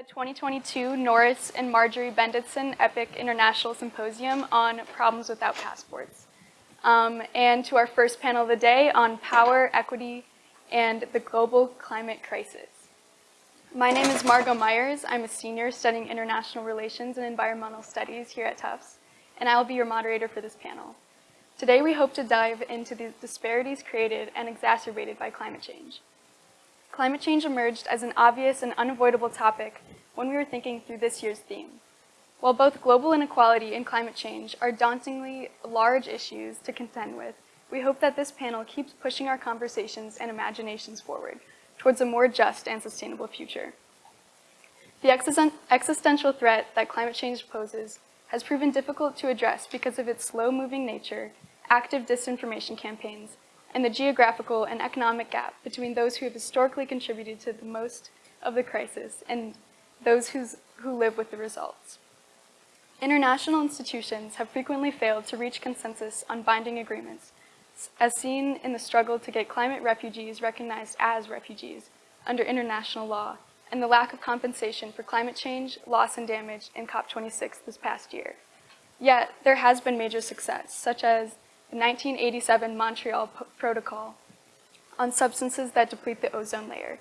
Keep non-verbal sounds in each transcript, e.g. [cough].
the 2022 Norris and Marjorie Bendetson EPIIC International Symposium on Problems Without Passports. Um, and to our first panel of the day on power, equity, and the global climate crisis. My name is Margot Myers. I'm a senior studying international relations and environmental studies here at Tufts, and I will be your moderator for this panel. Today we hope to dive into the disparities created and exacerbated by climate change. Climate change emerged as an obvious and unavoidable topic when we were thinking through this year's theme. While both global inequality and climate change are dauntingly large issues to contend with, we hope that this panel keeps pushing our conversations and imaginations forward towards a more just and sustainable future. The existential threat that climate change poses has proven difficult to address because of its slow-moving nature, active disinformation campaigns, and the geographical and economic gap between those who have historically contributed to the most of the crisis and those who's, who live with the results. International institutions have frequently failed to reach consensus on binding agreements, as seen in the struggle to get climate refugees recognized as refugees under international law and the lack of compensation for climate change, loss and damage in COP26 this past year. Yet, there has been major success, such as 1987 Montreal Protocol on substances that deplete the ozone layer.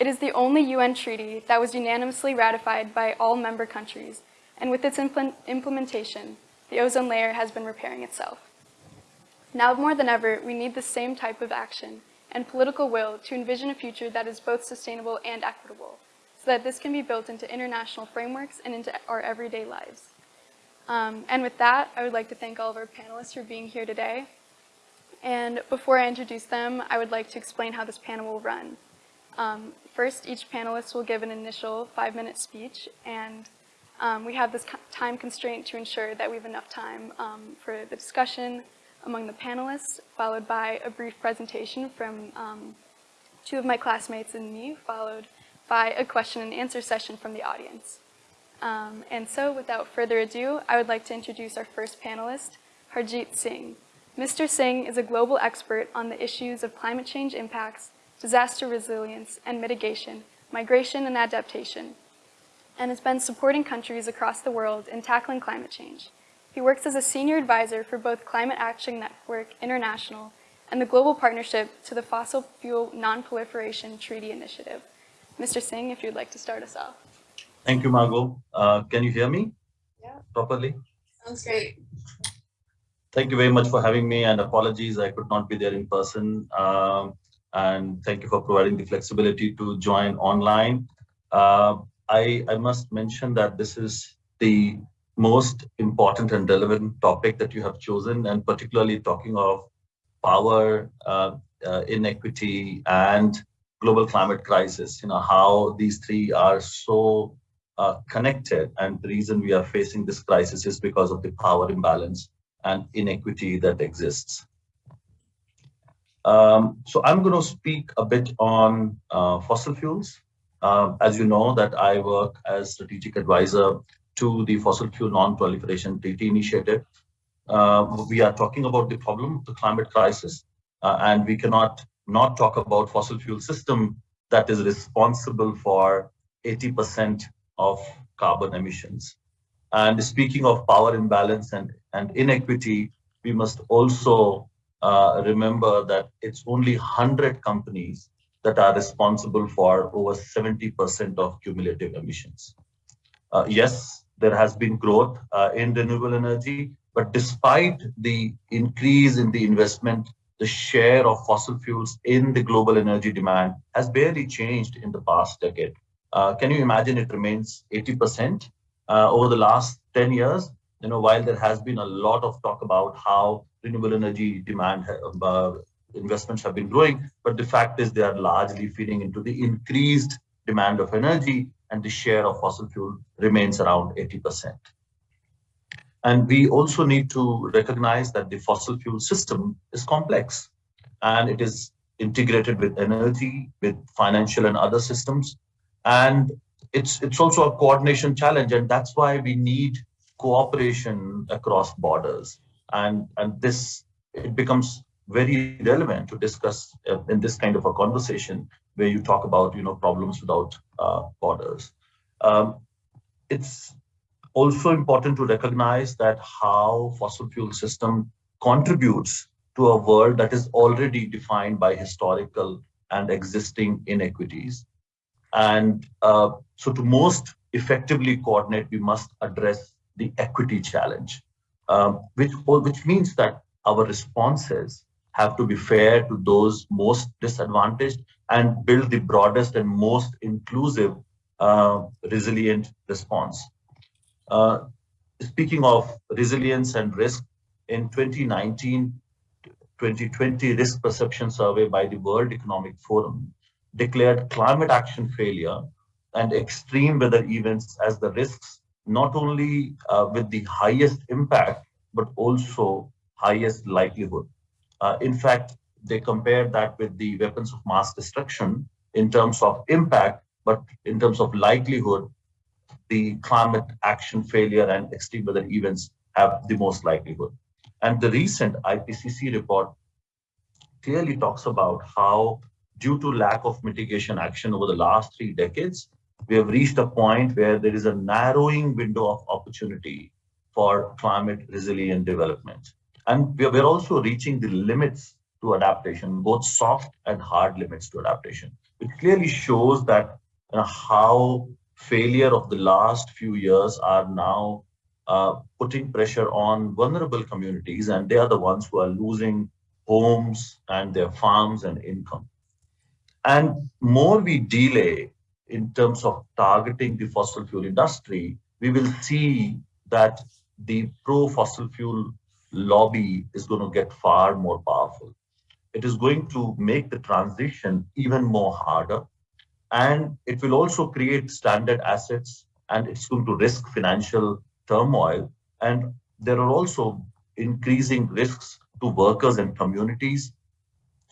It is the only UN treaty that was unanimously ratified by all member countries, and with its impl implementation, the ozone layer has been repairing itself. Now more than ever, we need the same type of action and political will to envision a future that is both sustainable and equitable, so that this can be built into international frameworks and into our everyday lives. Um, and with that, I would like to thank all of our panelists for being here today. And before I introduce them, I would like to explain how this panel will run. Um, first, each panelist will give an initial five-minute speech, and um, we have this time constraint to ensure that we have enough time um, for the discussion among the panelists, followed by a brief presentation from um, two of my classmates and me, followed by a question and answer session from the audience. Um, and so without further ado, I would like to introduce our first panelist, Harjeet Singh. Mr. Singh is a global expert on the issues of climate change impacts, disaster resilience and mitigation, migration and adaptation, and has been supporting countries across the world in tackling climate change. He works as a senior advisor for both Climate Action Network International and the Global Partnership to the Fossil Fuel Non-Proliferation Treaty Initiative. Mr. Singh, if you'd like to start us off. Thank you, Margot. Uh, can you hear me yeah. properly? Sounds great. Thank you very much for having me and apologies I could not be there in person. Um, and thank you for providing the flexibility to join online. Uh, I, I must mention that this is the most important and relevant topic that you have chosen and particularly talking of power, uh, uh, inequity and global climate crisis, you know, how these three are so uh, connected. And the reason we are facing this crisis is because of the power imbalance and inequity that exists. Um, so I'm going to speak a bit on uh, fossil fuels. Uh, as you know that I work as strategic advisor to the Fossil Fuel Non-Proliferation Treaty Initiative. Uh, we are talking about the problem of the climate crisis, uh, and we cannot not talk about fossil fuel system that is responsible for 80% of carbon emissions. And speaking of power imbalance and, and inequity, we must also uh, remember that it's only 100 companies that are responsible for over 70% of cumulative emissions. Uh, yes, there has been growth uh, in renewable energy, but despite the increase in the investment, the share of fossil fuels in the global energy demand has barely changed in the past decade. Uh, can you imagine it remains 80% uh, over the last 10 years? You know, while there has been a lot of talk about how renewable energy demand uh, investments have been growing, but the fact is they are largely feeding into the increased demand of energy and the share of fossil fuel remains around 80%. And we also need to recognize that the fossil fuel system is complex and it is integrated with energy, with financial and other systems. And it's, it's also a coordination challenge. And that's why we need cooperation across borders. And, and this, it becomes very relevant to discuss in this kind of a conversation where you talk about, you know, problems without uh, borders. Um, it's also important to recognize that how fossil fuel system contributes to a world that is already defined by historical and existing inequities. And uh, so to most effectively coordinate, we must address the equity challenge, um, which, which means that our responses have to be fair to those most disadvantaged and build the broadest and most inclusive uh, resilient response. Uh, speaking of resilience and risk, in 2019, 2020 risk perception survey by the World Economic Forum declared climate action failure and extreme weather events as the risks, not only uh, with the highest impact, but also highest likelihood. Uh, in fact, they compared that with the weapons of mass destruction in terms of impact, but in terms of likelihood, the climate action failure and extreme weather events have the most likelihood. And the recent IPCC report clearly talks about how due to lack of mitigation action over the last three decades, we have reached a point where there is a narrowing window of opportunity for climate resilient development. And we are also reaching the limits to adaptation, both soft and hard limits to adaptation. It clearly shows that you know, how failure of the last few years are now uh, putting pressure on vulnerable communities, and they are the ones who are losing homes and their farms and income. And more we delay in terms of targeting the fossil fuel industry, we will see that the pro-fossil fuel lobby is going to get far more powerful. It is going to make the transition even more harder. And it will also create stranded assets and it's going to risk financial turmoil. And there are also increasing risks to workers and communities.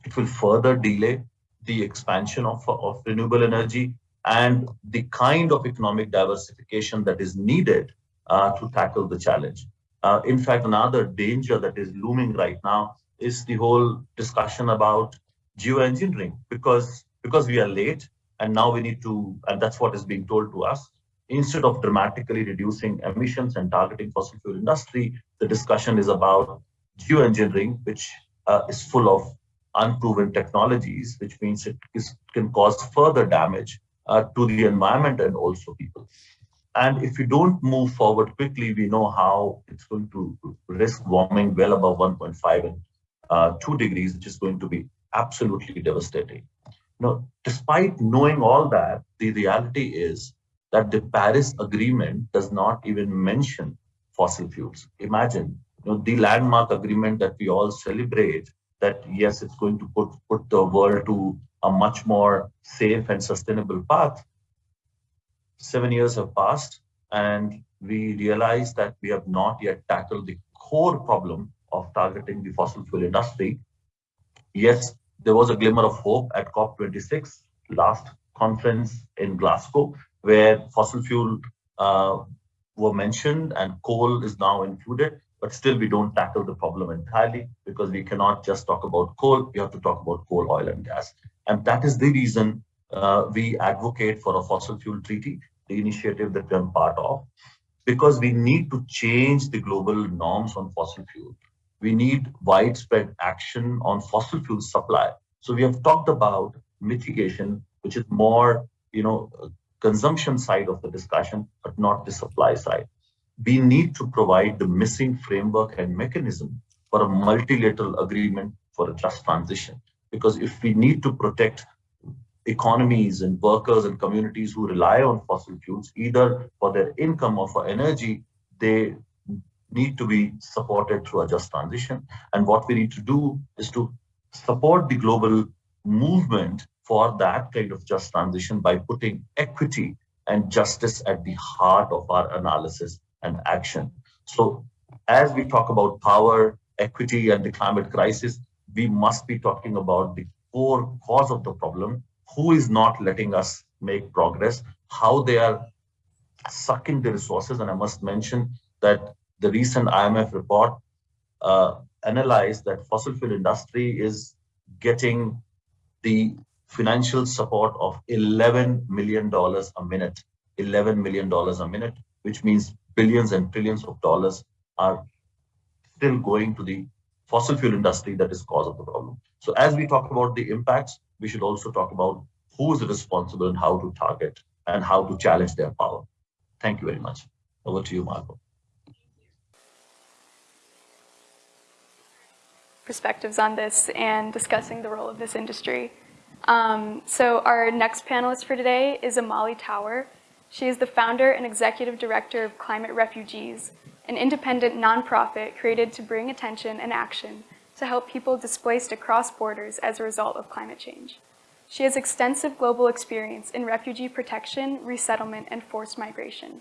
It will further delay the expansion of, of renewable energy and the kind of economic diversification that is needed uh, to tackle the challenge. Uh, in fact, another danger that is looming right now is the whole discussion about geoengineering because because we are late and now we need to and that's what is being told to us instead of dramatically reducing emissions and targeting fossil fuel industry the discussion is about geoengineering which uh, is full of unproven technologies which means it is, can cause further damage uh, to the environment and also people and if we don't move forward quickly, we know how it's going to risk warming well above 1.5 and uh, 2 degrees, which is going to be absolutely devastating. Now, despite knowing all that, the reality is that the Paris Agreement does not even mention fossil fuels. Imagine you know, the landmark agreement that we all celebrate that yes, it's going to put, put the world to a much more safe and sustainable path seven years have passed and we realize that we have not yet tackled the core problem of targeting the fossil fuel industry. Yes, there was a glimmer of hope at COP26, last conference in Glasgow, where fossil fuel uh, were mentioned and coal is now included, but still we don't tackle the problem entirely because we cannot just talk about coal, we have to talk about coal, oil and gas. And that is the reason uh, we advocate for a fossil fuel treaty the initiative that we're part of, because we need to change the global norms on fossil fuel. We need widespread action on fossil fuel supply. So we have talked about mitigation, which is more, you know, consumption side of the discussion, but not the supply side. We need to provide the missing framework and mechanism for a multilateral agreement for a just transition. Because if we need to protect economies and workers and communities who rely on fossil fuels, either for their income or for energy, they need to be supported through a just transition. And what we need to do is to support the global movement for that kind of just transition by putting equity and justice at the heart of our analysis and action. So as we talk about power, equity, and the climate crisis, we must be talking about the core cause of the problem who is not letting us make progress, how they are sucking the resources. And I must mention that the recent IMF report uh, analyzed that fossil fuel industry is getting the financial support of $11 million a minute 11 million dollars a minute, which means billions and trillions of dollars are still going to the fossil fuel industry that is cause of the problem. So as we talk about the impacts, we should also talk about who is responsible and how to target and how to challenge their power. Thank you very much. Over to you, Margot. Perspectives on this and discussing the role of this industry. Um, so our next panelist for today is Amali Tower. She is the founder and executive director of Climate Refugees, an independent nonprofit created to bring attention and action to help people displaced across borders as a result of climate change. She has extensive global experience in refugee protection, resettlement, and forced migration.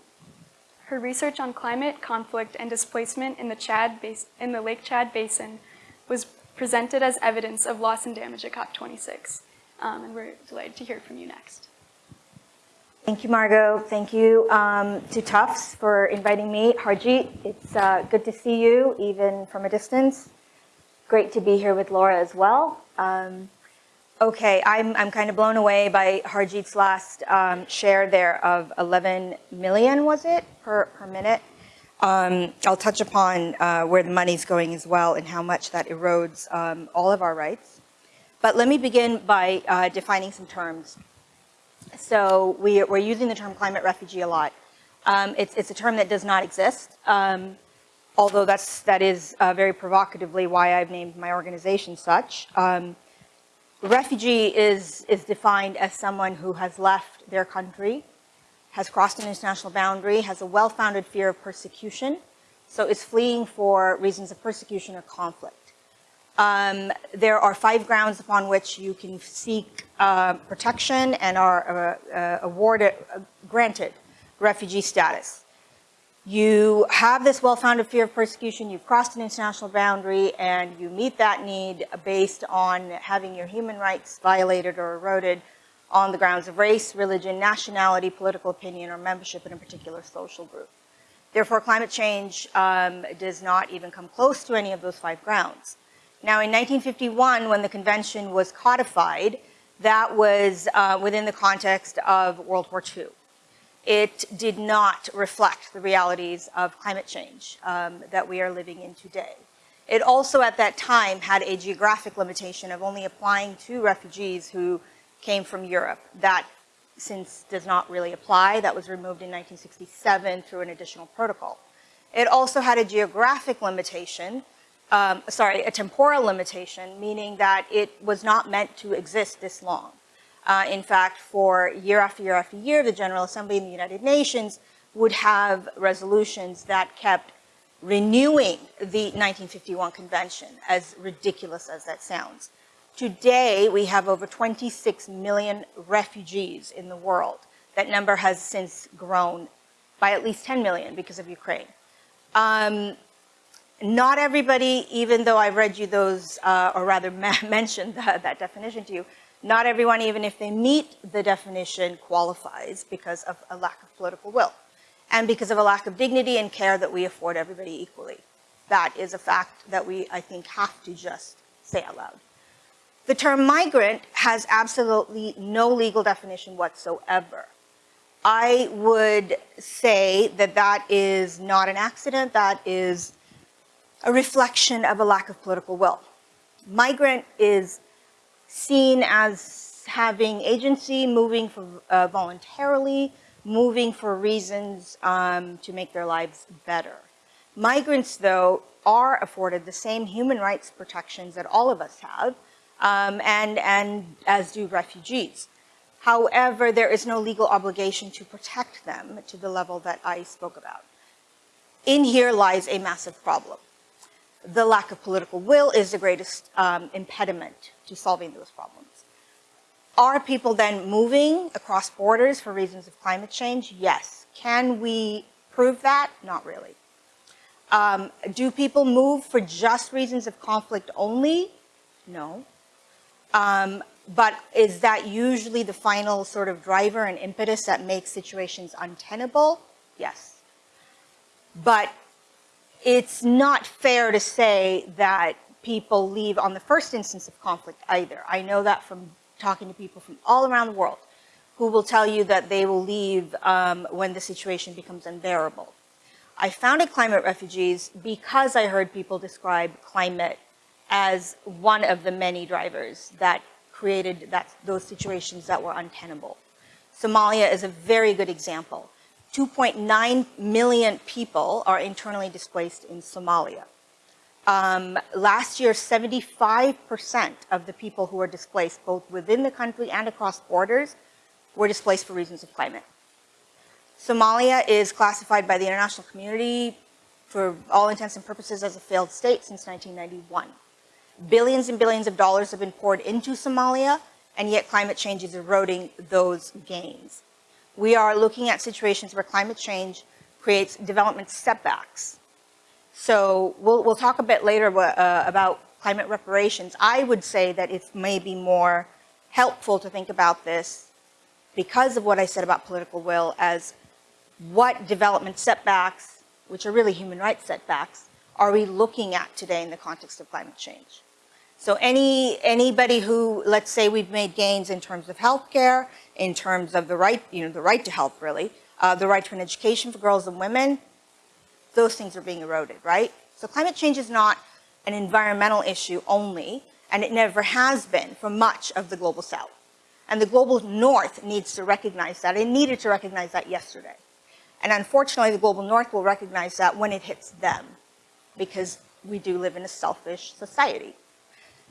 Her research on climate, conflict, and displacement in the, Chad in the Lake Chad Basin was presented as evidence of loss and damage at COP26. Um, and we're delighted to hear from you next. Thank you, Margot. Thank you um, to Tufts for inviting me. Harjeet, it's uh, good to see you, even from a distance. Great to be here with Laura as well. Um, okay, I'm, I'm kind of blown away by Harjeet's last um, share there of 11 million, was it, per, per minute? Um, I'll touch upon uh, where the money's going as well and how much that erodes um, all of our rights. But let me begin by uh, defining some terms. So we, are using the term climate refugee a lot. Um, it's, it's, a term that does not exist, um, although that's, that is uh, very provocatively why I've named my organization such. Um, refugee is, is defined as someone who has left their country, has crossed an international boundary, has a well-founded fear of persecution, so is fleeing for reasons of persecution or conflict. Um, there are five grounds upon which you can seek uh, protection and are uh, uh, awarded, uh, granted refugee status. You have this well-founded fear of persecution, you've crossed an international boundary, and you meet that need based on having your human rights violated or eroded on the grounds of race, religion, nationality, political opinion, or membership in a particular social group. Therefore, climate change um, does not even come close to any of those five grounds. Now, in 1951, when the convention was codified, that was uh, within the context of World War II. It did not reflect the realities of climate change um, that we are living in today. It also, at that time, had a geographic limitation of only applying to refugees who came from Europe. That, since does not really apply, that was removed in 1967 through an additional protocol. It also had a geographic limitation um, sorry, a temporal limitation, meaning that it was not meant to exist this long. Uh, in fact, for year after year after year, the General Assembly in the United Nations would have resolutions that kept renewing the 1951 convention, as ridiculous as that sounds. Today, we have over 26 million refugees in the world. That number has since grown by at least 10 million because of Ukraine. Um, not everybody, even though I've read you those, uh, or rather [laughs] mentioned that, that definition to you, not everyone, even if they meet the definition, qualifies because of a lack of political will and because of a lack of dignity and care that we afford everybody equally. That is a fact that we, I think, have to just say out loud. The term migrant has absolutely no legal definition whatsoever. I would say that that is not an accident, that is a reflection of a lack of political will. Migrant is seen as having agency, moving for, uh, voluntarily, moving for reasons um, to make their lives better. Migrants, though, are afforded the same human rights protections that all of us have, um, and, and as do refugees. However, there is no legal obligation to protect them to the level that I spoke about. In here lies a massive problem the lack of political will is the greatest um, impediment to solving those problems. Are people then moving across borders for reasons of climate change? Yes. Can we prove that? Not really. Um, do people move for just reasons of conflict only? No. Um, but is that usually the final sort of driver and impetus that makes situations untenable? Yes. But it's not fair to say that people leave on the first instance of conflict either. I know that from talking to people from all around the world. who will tell you that they will leave um, when the situation becomes unbearable. I founded Climate Refugees because I heard people describe climate as one of the many drivers that created that, those situations that were untenable. Somalia is a very good example. 2.9 million people are internally displaced in Somalia. Um, last year, 75% of the people who were displaced, both within the country and across borders, were displaced for reasons of climate. Somalia is classified by the international community for all intents and purposes as a failed state since 1991. Billions and billions of dollars have been poured into Somalia, and yet climate change is eroding those gains. We are looking at situations where climate change creates development setbacks. So we'll, we'll talk a bit later uh, about climate reparations. I would say that it's maybe more helpful to think about this because of what I said about political will as what development setbacks, which are really human rights setbacks, are we looking at today in the context of climate change? So any anybody who, let's say we've made gains in terms of healthcare, in terms of the right, you know, the right to health really, uh, the right to an education for girls and women, those things are being eroded, right? So climate change is not an environmental issue only, and it never has been for much of the global south. And the global north needs to recognize that. It needed to recognize that yesterday. And unfortunately, the global north will recognize that when it hits them, because we do live in a selfish society.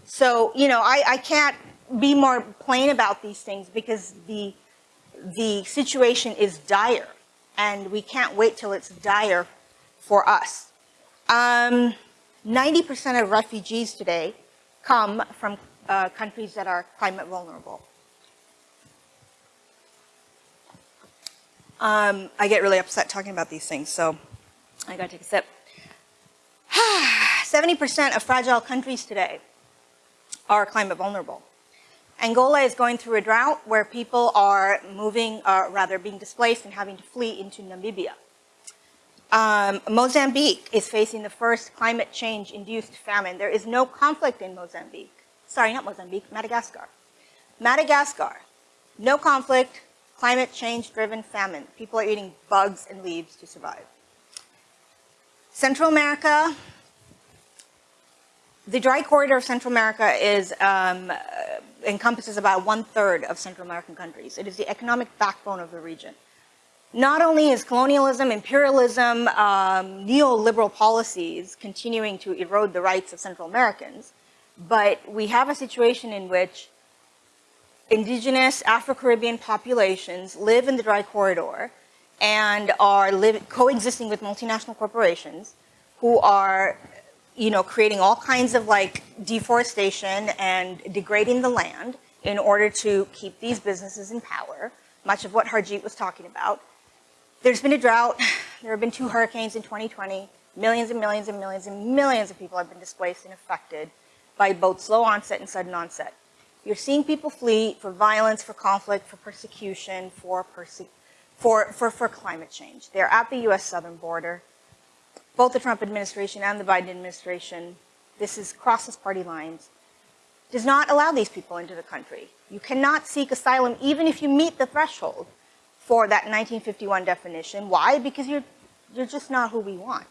So, you know, I, I can't be more plain about these things because the, the situation is dire and we can't wait till it's dire for us. 90% um, of refugees today come from uh, countries that are climate vulnerable. Um, I get really upset talking about these things, so I gotta take a sip. [sighs] 70% of fragile countries today are climate vulnerable. Angola is going through a drought where people are moving, or rather being displaced and having to flee into Namibia. Um, Mozambique is facing the first climate change induced famine. There is no conflict in Mozambique. Sorry, not Mozambique, Madagascar. Madagascar, no conflict, climate change driven famine. People are eating bugs and leaves to survive. Central America, the dry corridor of Central America is, um, uh, encompasses about one third of Central American countries. It is the economic backbone of the region. Not only is colonialism, imperialism, um, neoliberal policies continuing to erode the rights of Central Americans, but we have a situation in which indigenous Afro-Caribbean populations live in the dry corridor and are coexisting with multinational corporations who are you know, creating all kinds of like deforestation and degrading the land in order to keep these businesses in power, much of what Harjeet was talking about. There's been a drought. [sighs] There have been two hurricanes in 2020. Millions and millions and millions and millions of people have been displaced and affected by both slow onset and sudden onset. You're seeing people flee for violence, for conflict, for persecution, for, perse for, for, for climate change. They're at the US southern border. Both the Trump administration and the Biden administration, this is crosses party lines, does not allow these people into the country. You cannot seek asylum even if you meet the threshold for that 1951 definition. Why? Because you're, you're just not who we want.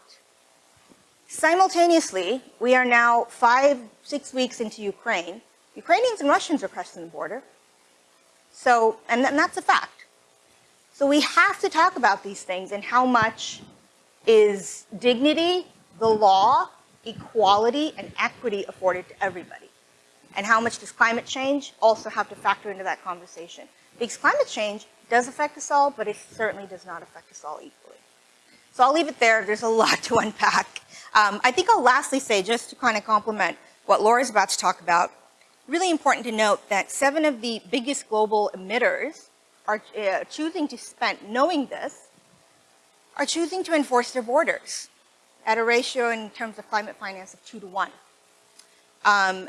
Simultaneously, we are now five, six weeks into Ukraine, Ukrainians and Russians are crossing the border. So, and, and that's a fact. So we have to talk about these things and how much is dignity, the law, equality, and equity afforded to everybody. And how much does climate change also have to factor into that conversation? Because climate change does affect us all, but it certainly does not affect us all equally. So I'll leave it there. There's a lot to unpack. Um, I think I'll lastly say, just to kind of complement what Laura's about to talk about, really important to note that seven of the biggest global emitters are uh, choosing to spend, knowing this, are choosing to enforce their borders at a ratio in terms of climate finance of two to one. Um,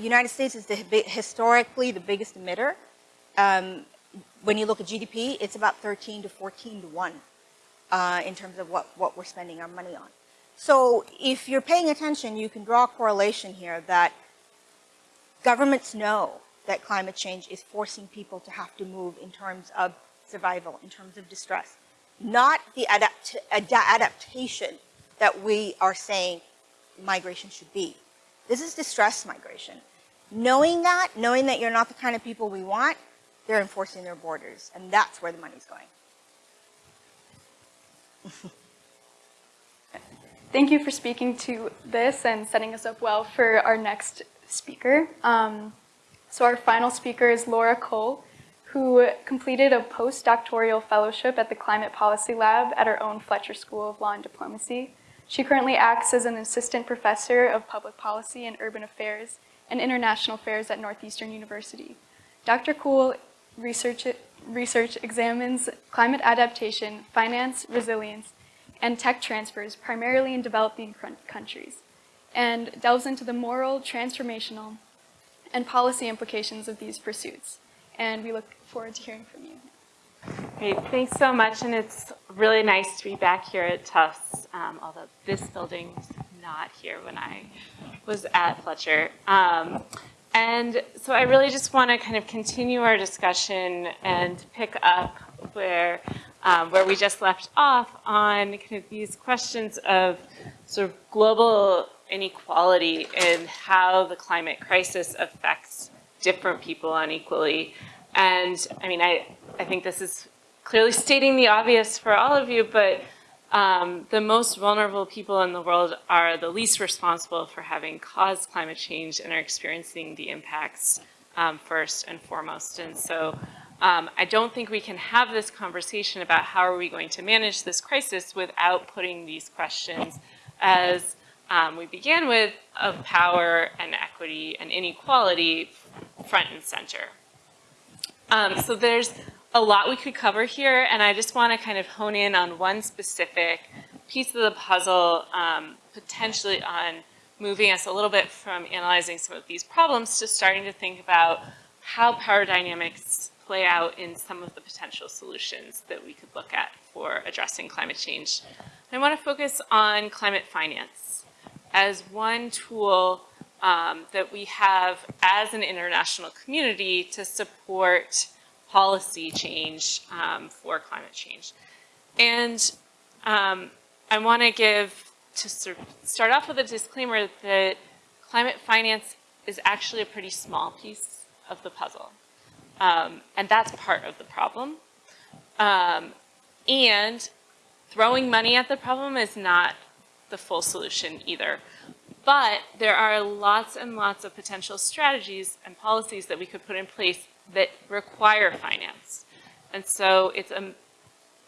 United States is the, historically the biggest emitter. Um, when you look at GDP, it's about 13 to 14 to one uh, in terms of what, what we're spending our money on. So if you're paying attention, you can draw a correlation here that Governments know that climate change is forcing people to have to move in terms of survival, in terms of distress. Not the adapt ad adaptation that we are saying migration should be. This is distress migration. Knowing that, knowing that you're not the kind of people we want, they're enforcing their borders, and that's where the money's going. [laughs] Thank you for speaking to this and setting us up well for our next speaker. Um, so our final speaker is Laura Kuhl, who completed a postdoctoral fellowship at the Climate Policy Lab at her own Fletcher School of Law and Diplomacy. She currently acts as an assistant professor of public policy and urban affairs and international affairs at Northeastern University. Dr. Kuhl research, research examines climate adaptation, finance, resilience, and tech transfers primarily in developing countries, and delves into the moral, transformational, and policy implications of these pursuits. And we look forward to hearing from you. Great, thanks so much, and it's really nice to be back here at Tufts, um, although this building's not here when I was at Fletcher. Um, and so I really just want to kind of continue our discussion and pick up where um, where we just left off on kind of these questions of sort of global inequality and how the climate crisis affects different people unequally. And I mean, I, I think this is clearly stating the obvious for all of you, but um, the most vulnerable people in the world are the least responsible for having caused climate change and are experiencing the impacts um, first and foremost. And so um, I don't think we can have this conversation about how are we going to manage this crisis without putting these questions as um, we began with of power and equity and inequality front and center. Um, so there's a lot we could cover here, and I just want to kind of hone in on one specific piece of the puzzle, um, potentially on moving us a little bit from analyzing some of these problems to starting to think about how power dynamics play out in some of the potential solutions that we could look at for addressing climate change. I want to focus on climate finance as one tool um, that we have as an international community to support policy change um, for climate change. And um, I want to give, to sort of start off with a disclaimer that climate finance is actually a pretty small piece of the puzzle. Um, and that's part of the problem. Um, and throwing money at the problem is not the full solution either. But there are lots and lots of potential strategies and policies that we could put in place that require finance. And so it's a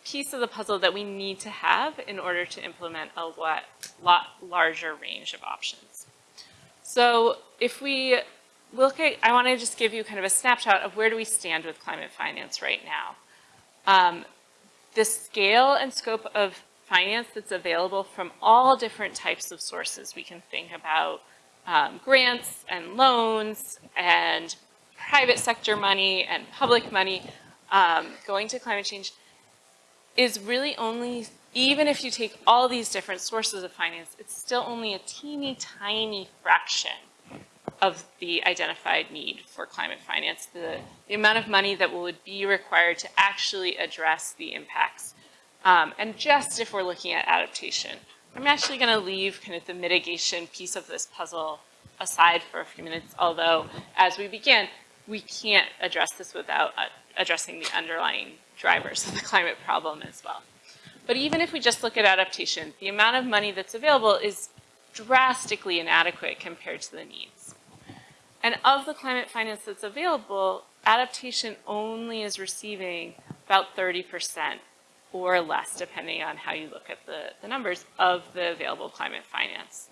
piece of the puzzle that we need to have in order to implement a lot, lot larger range of options. So if we look at, I want to just give you kind of a snapshot of where do we stand with climate finance right now. Um, the scale and scope of finance that's available from all different types of sources. We can think about um, grants and loans and private sector money and public money um, going to climate change is really only, even if you take all these different sources of finance, it's still only a teeny tiny fraction of the identified need for climate finance, the, the amount of money that would be required to actually address the impacts. Um, and just if we're looking at adaptation, I'm actually going to leave kind of the mitigation piece of this puzzle aside for a few minutes, although as we begin, we can't address this without uh, addressing the underlying drivers of the climate problem as well. But even if we just look at adaptation, the amount of money that's available is drastically inadequate compared to the needs. And of the climate finance that's available, adaptation only is receiving about 30% or less, depending on how you look at the, the numbers, of the available climate finance.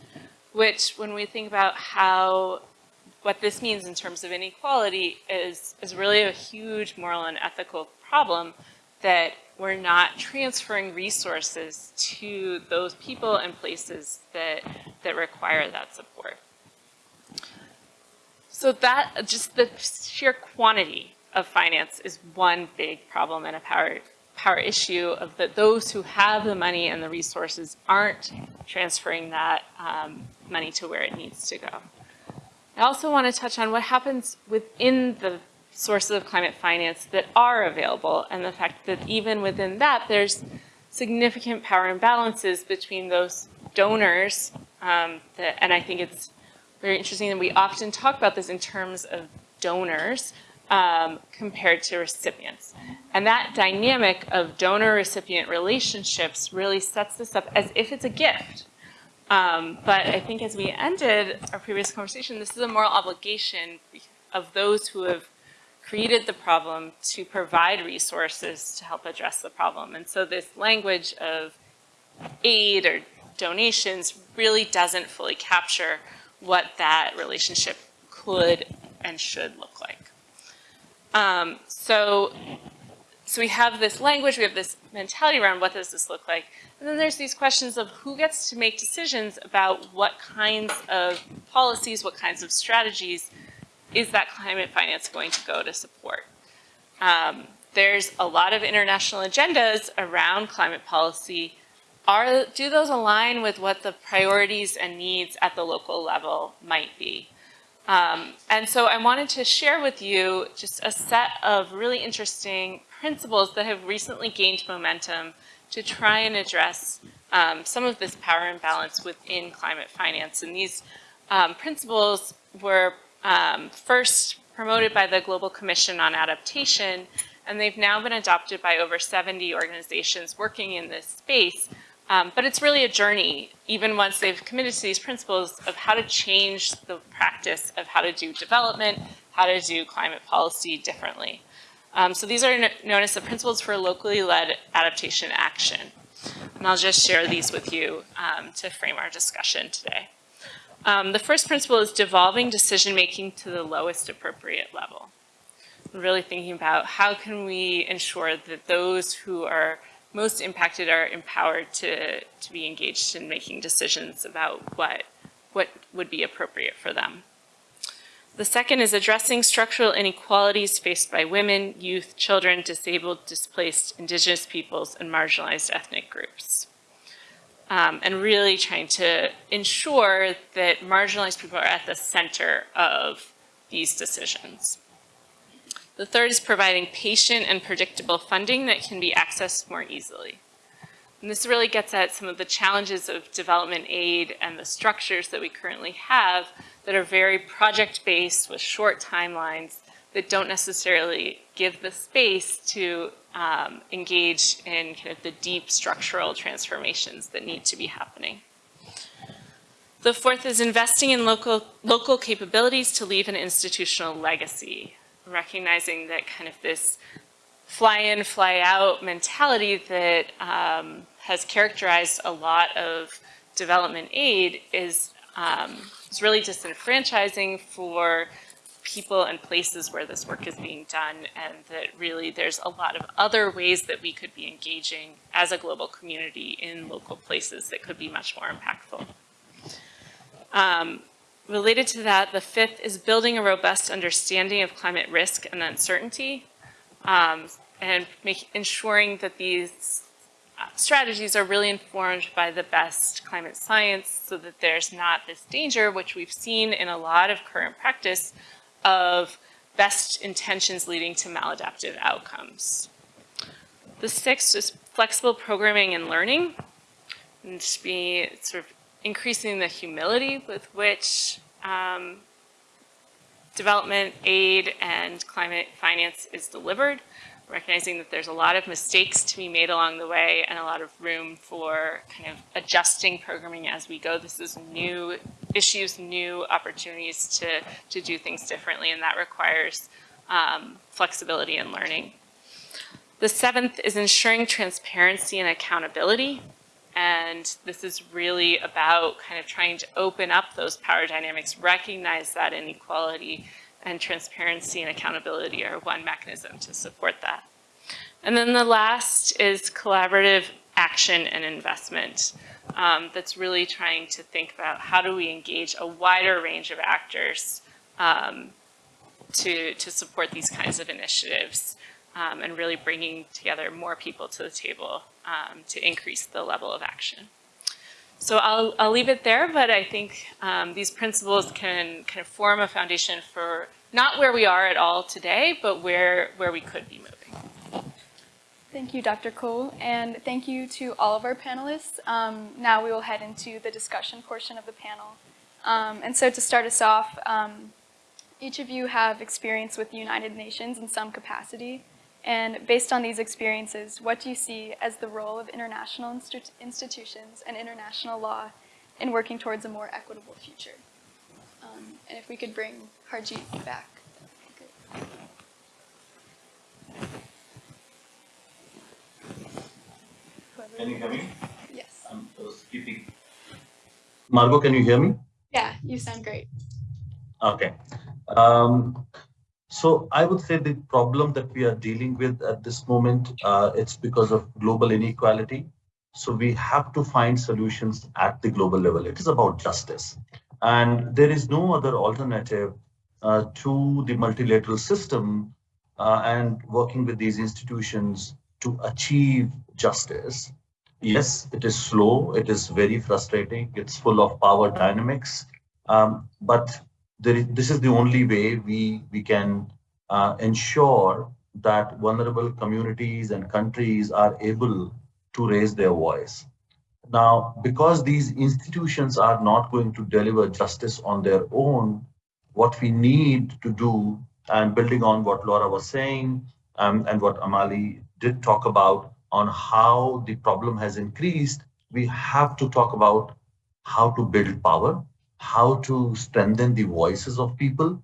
Which, when we think about how what this means in terms of inequality is, is really a huge moral and ethical problem that we're not transferring resources to those people and places that, that require that support. So that, just the sheer quantity of finance is one big problem and a power, power issue of that those who have the money and the resources aren't transferring that um, money to where it needs to go. I also want to touch on what happens within the sources of climate finance that are available and the fact that even within that, there's significant power imbalances between those donors. Um, that, and I think it's very interesting that we often talk about this in terms of donors um, compared to recipients. And that dynamic of donor-recipient relationships really sets this up as if it's a gift. Um, but I think as we ended our previous conversation, this is a moral obligation of those who have created the problem to provide resources to help address the problem. And so this language of aid or donations really doesn't fully capture what that relationship could and should look like. Um, so, so we have this language, we have this mentality around what does this look like, and then there's these questions of who gets to make decisions about what kinds of policies, what kinds of strategies is that climate finance going to go to support? Um, there's a lot of international agendas around climate policy. Are, do those align with what the priorities and needs at the local level might be? Um, and so I wanted to share with you just a set of really interesting principles that have recently gained momentum to try and address um, some of this power imbalance within climate finance. And these um, principles were um, first promoted by the Global Commission on Adaptation, and they've now been adopted by over 70 organizations working in this space um, but it's really a journey, even once they've committed to these principles of how to change the practice of how to do development, how to do climate policy differently. Um, so these are known as the principles for locally led adaptation action. And I'll just share these with you um, to frame our discussion today. Um, the first principle is devolving decision-making to the lowest appropriate level. really thinking about how can we ensure that those who are most impacted are empowered to, to be engaged in making decisions about what, what would be appropriate for them. The second is addressing structural inequalities faced by women, youth, children, disabled, displaced, indigenous peoples, and marginalized ethnic groups. Um, and really trying to ensure that marginalized people are at the center of these decisions. The third is providing patient and predictable funding that can be accessed more easily. And this really gets at some of the challenges of development aid and the structures that we currently have that are very project-based with short timelines that don't necessarily give the space to um, engage in kind of the deep structural transformations that need to be happening. The fourth is investing in local, local capabilities to leave an institutional legacy recognizing that kind of this fly in, fly out mentality that um, has characterized a lot of development aid is, um, is really disenfranchising for people and places where this work is being done and that really there's a lot of other ways that we could be engaging as a global community in local places that could be much more impactful. Um, Related to that, the fifth is building a robust understanding of climate risk and uncertainty um, and make, ensuring that these uh, strategies are really informed by the best climate science so that there's not this danger, which we've seen in a lot of current practice, of best intentions leading to maladaptive outcomes. The sixth is flexible programming and learning, and to be sort of increasing the humility with which um, development aid and climate finance is delivered, recognizing that there's a lot of mistakes to be made along the way and a lot of room for kind of adjusting programming as we go. This is new issues, new opportunities to, to do things differently, and that requires um, flexibility and learning. The seventh is ensuring transparency and accountability. And this is really about kind of trying to open up those power dynamics, recognize that inequality and transparency and accountability are one mechanism to support that. And then the last is collaborative action and investment. Um, that's really trying to think about how do we engage a wider range of actors um, to, to support these kinds of initiatives um, and really bringing together more people to the table um, to increase the level of action. so I'll, I'll leave it there, but I think um, these principles can kind of form a foundation for not where we are at all today, but where, where we could be moving. Thank you, Dr. Kuhl, and thank you to all of our panelists. Um, now we will head into the discussion portion of the panel. Um, and so to start us off, um, each of you have experience with the United Nations in some capacity. And based on these experiences, what do you see as the role of international insti institutions and international law in working towards a more equitable future? Um, and if we could bring Harjeet back. that would be great. Whoever- Can you hear me? Yes. I'm speaking. Margot, can you hear me? Yeah, you sound great. Okay. Um, so I would say the problem that we are dealing with at this moment, uh, it's because of global inequality. So we have to find solutions at the global level. It is about justice. And there is no other alternative uh, to the multilateral system uh, and working with these institutions to achieve justice. Yes, it is slow. It is very frustrating. It's full of power dynamics. Um, but this is the only way we, we can uh, ensure that vulnerable communities and countries are able to raise their voice. Now, because these institutions are not going to deliver justice on their own, what we need to do, and building on what Laura was saying um, and what Amali did talk about on how the problem has increased, we have to talk about how to build power, how to strengthen the voices of people,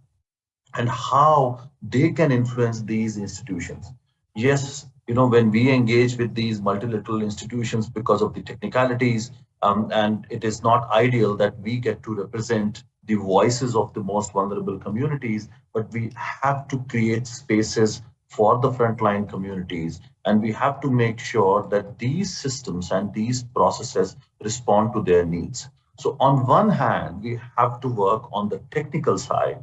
and how they can influence these institutions. Yes, you know, when we engage with these multilateral institutions because of the technicalities, um, and it is not ideal that we get to represent the voices of the most vulnerable communities, but we have to create spaces for the frontline communities. And we have to make sure that these systems and these processes respond to their needs. So on one hand, we have to work on the technical side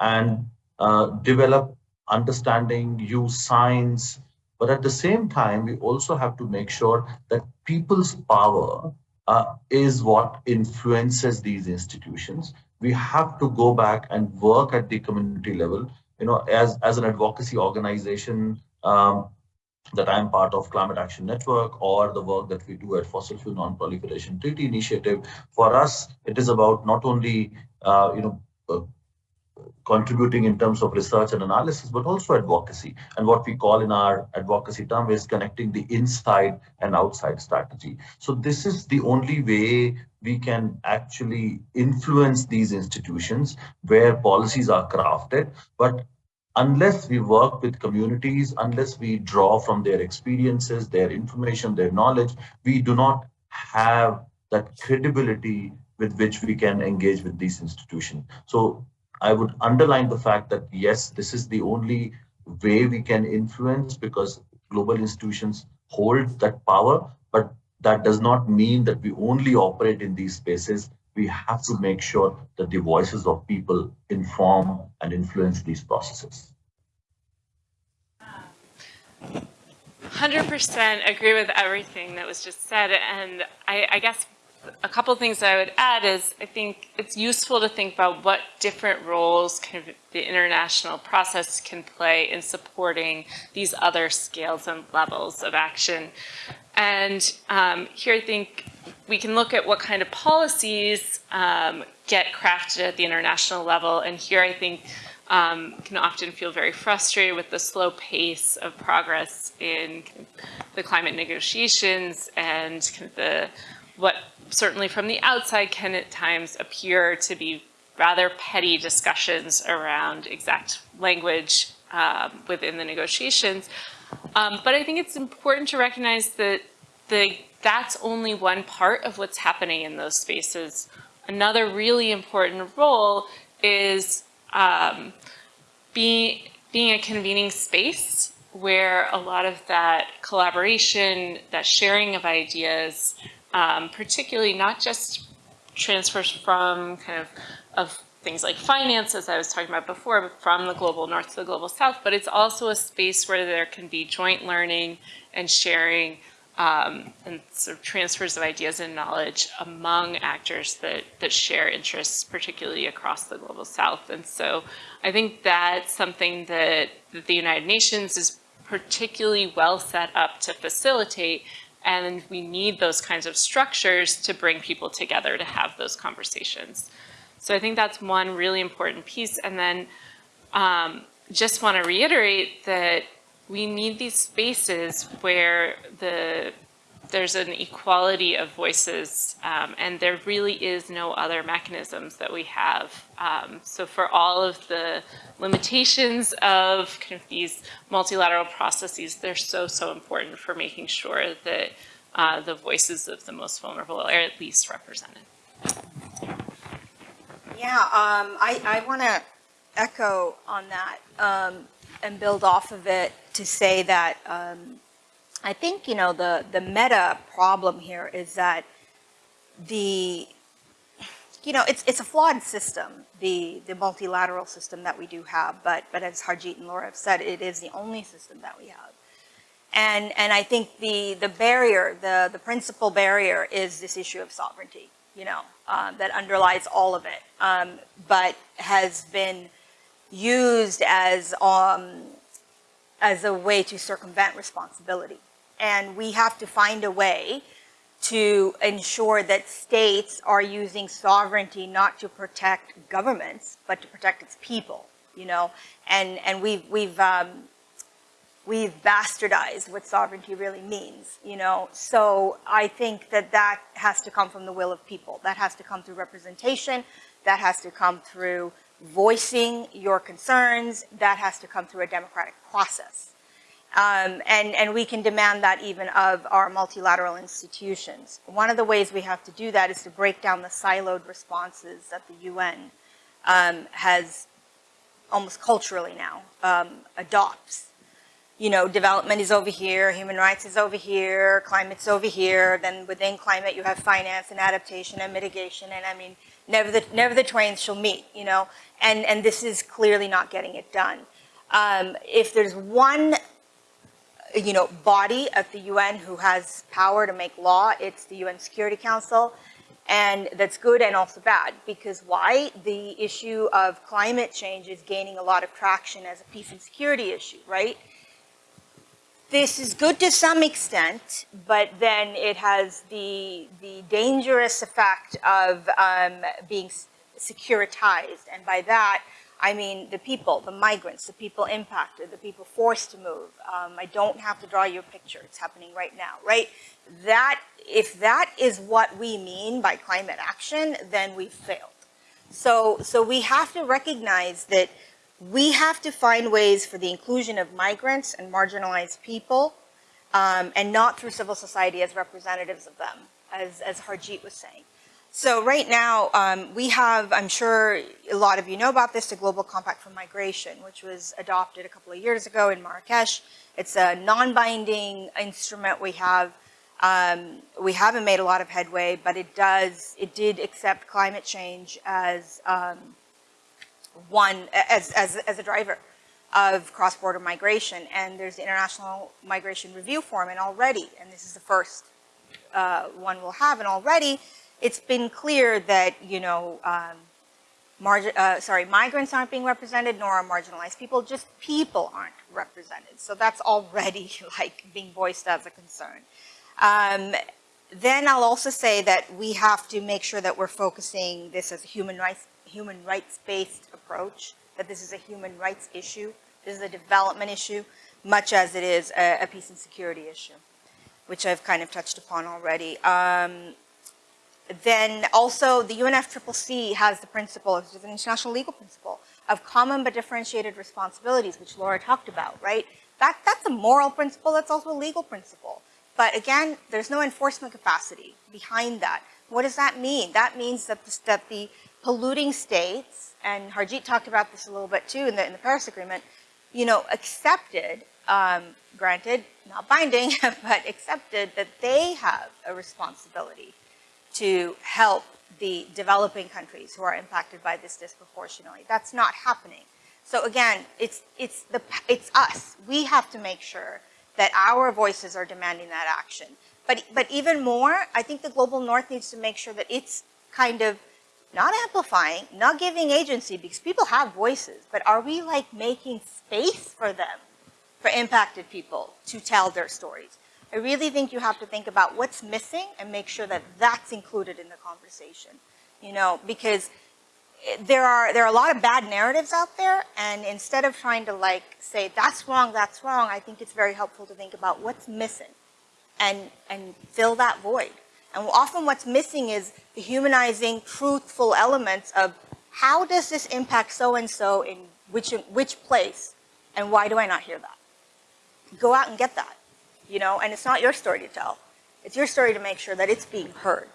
and uh, develop understanding, use science, but at the same time, we also have to make sure that people's power uh, is what influences these institutions. We have to go back and work at the community level. You know, as, as an advocacy organization, um, that I'm part of Climate Action Network or the work that we do at Fossil Fuel Non-Proliferation Treaty Initiative. For us, it is about not only uh, you know uh, contributing in terms of research and analysis, but also advocacy. And what we call in our advocacy term is connecting the inside and outside strategy. So this is the only way we can actually influence these institutions where policies are crafted, but unless we work with communities, unless we draw from their experiences, their information, their knowledge, we do not have that credibility with which we can engage with these institutions. So I would underline the fact that yes, this is the only way we can influence because global institutions hold that power, but that does not mean that we only operate in these spaces. We have to make sure that the voices of people inform and influence these processes. 100% agree with everything that was just said. And I, I guess a couple things I would add is I think it's useful to think about what different roles the international process can play in supporting these other scales and levels of action. And um, here I think we can look at what kind of policies um, get crafted at the international level. And here I think um, can often feel very frustrated with the slow pace of progress in the climate negotiations and the what certainly from the outside can at times appear to be rather petty discussions around exact language um, within the negotiations. Um, but I think it's important to recognize that the, that's only one part of what's happening in those spaces. Another really important role is um, being, being a convening space where a lot of that collaboration, that sharing of ideas, um, particularly not just transfers from kind of, of things like finance, as I was talking about before, from the global north to the global south, but it's also a space where there can be joint learning and sharing um, and sort of transfers of ideas and knowledge among actors that, that share interests, particularly across the global south. And so I think that's something that, that the United Nations is particularly well set up to facilitate. And we need those kinds of structures to bring people together to have those conversations. So I think that's one really important piece. And then um, just want to reiterate that we need these spaces where the there's an equality of voices, um, and there really is no other mechanisms that we have. Um, so for all of the limitations of kind of these multilateral processes, they're so, so important for making sure that uh, the voices of the most vulnerable are at least represented. Yeah, um, I, I want to echo on that um, and build off of it to say that um, I think, you know, the, the meta problem here is that the, you know, it's, it's a flawed system, the, the multilateral system that we do have, but, but as Harjeet and Laura have said, it is the only system that we have. And, and I think the, the barrier, the, the principal barrier is this issue of sovereignty, you know, um, that underlies all of it, um, but has been used as, um, as a way to circumvent responsibility. And we have to find a way to ensure that states are using sovereignty not to protect governments, but to protect its people, you know? And, and we've, we've, um, we've bastardized what sovereignty really means, you know? So I think that that has to come from the will of people. That has to come through representation. That has to come through voicing your concerns. That has to come through a democratic process. Um, and, and we can demand that even of our multilateral institutions. One of the ways we have to do that is to break down the siloed responses that the UN um, has almost culturally now um, adopts. You know, development is over here, human rights is over here, climate's over here, then within climate you have finance and adaptation and mitigation, and I mean, never the, never the twain shall meet, you know, and, and this is clearly not getting it done. Um, if there's one you know, body at the UN who has power to make law. It's the UN Security Council. And that's good and also bad because why? The issue of climate change is gaining a lot of traction as a peace and security issue, right? This is good to some extent, but then it has the, the dangerous effect of um, being securitized. And by that, I mean the people, the migrants, the people impacted, the people forced to move. Um, I don't have to draw you a picture. It's happening right now, right? That, if that is what we mean by climate action, then we've failed. So, so we have to recognize that we have to find ways for the inclusion of migrants and marginalized people um, and not through civil society as representatives of them, as, as Harjeet was saying. So right now, um, we have, I'm sure a lot of you know about this, the Global Compact for Migration, which was adopted a couple of years ago in Marrakesh. It's a non-binding instrument we have. Um, we haven't made a lot of headway, but it does, it did accept climate change as um, one, as, as, as a driver of cross-border migration. And there's the International Migration Review Forum, and already, and this is the first uh, one we'll have, and already it's been clear that, you know, um, uh, sorry, migrants aren't being represented, nor are marginalized people, just people aren't represented. So that's already [laughs] like being voiced as a concern. Um, then I'll also say that we have to make sure that we're focusing this as a human rights human rights-based approach, that this is a human rights issue, this is a development issue, much as it is a, a peace and security issue, which I've kind of touched upon already. Um, then also the UNFCCC has the principle, which is an international legal principle, of common but differentiated responsibilities, which Laura talked about, right? That, that's a moral principle, that's also a legal principle. But again, there's no enforcement capacity behind that. What does that mean? That means that the, that the polluting states, and Harjeet talked about this a little bit too in the, in the Paris Agreement, you know, accepted, um, granted, not binding, [laughs] but accepted that they have a responsibility to help the developing countries who are impacted by this disproportionately. That's not happening. So again, it's, it's, the, it's us. We have to make sure that our voices are demanding that action. But, but even more, I think the global north needs to make sure that it's kind of not amplifying, not giving agency because people have voices, but are we like making space for them, for impacted people to tell their stories? I really think you have to think about what's missing and make sure that that's included in the conversation, you know, because eh, there are, there are a lot of bad narratives out there and instead of trying to like say that's wrong, that's wrong, I think it's very helpful to think about what's missing and, and fill that void. And often what's missing is the humanizing, truthful elements of how does this impact so-and-so in which, which place and why do I not hear that? Go out and get that, you know, and it's not your story to tell. It's your story to make sure that it's being heard.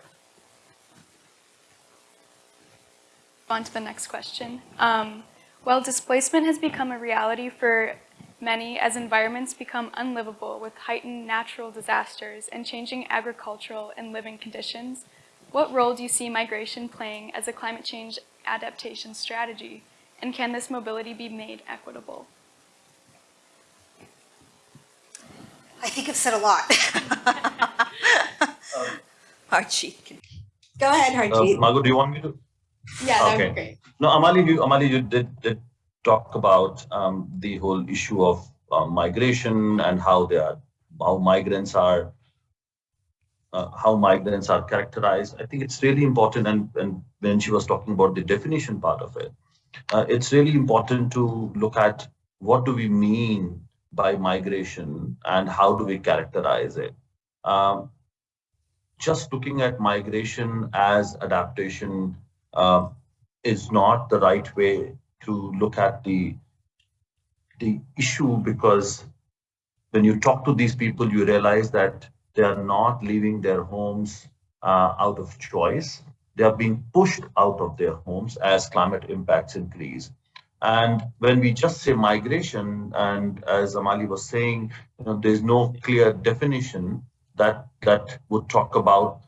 On to the next question. Um, well, displacement has become a reality for many as environments become unlivable with heightened natural disasters and changing agricultural and living conditions. What role do you see migration playing as a climate change adaptation strategy? And can this mobility be made equitable? I think I've said a lot. [laughs] [laughs] Harjeet. Go ahead, Uh, Harjeet. Margot, do you want me to? Yeah, that would Okay. be great. No, Amali, you, Amali, you did, did talk about um, the whole issue of uh, migration and how they are, how migrants are, uh, how migrants are characterized. I think it's really important, and, and when she was talking about the definition part of it, uh, it's really important to look at what do we mean by migration and how do we characterize it. Um, just looking at migration as adaptation uh, is not the right way to look at the the issue because when you talk to these people, you realize that they are not leaving their homes uh, out of choice. They are being pushed out of their homes as climate impacts increase. And when we just say migration, and as Amali was saying, you know, there's no clear definition that that would talk about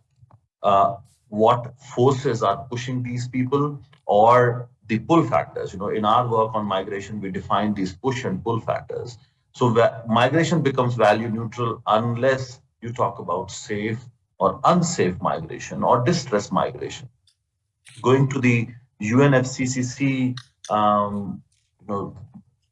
uh, what forces are pushing these people or the pull factors. You know, in our work on migration, we define these push and pull factors. So migration becomes value neutral unless you talk about safe or unsafe migration or distress migration. Going to the UNFCCC um, you know,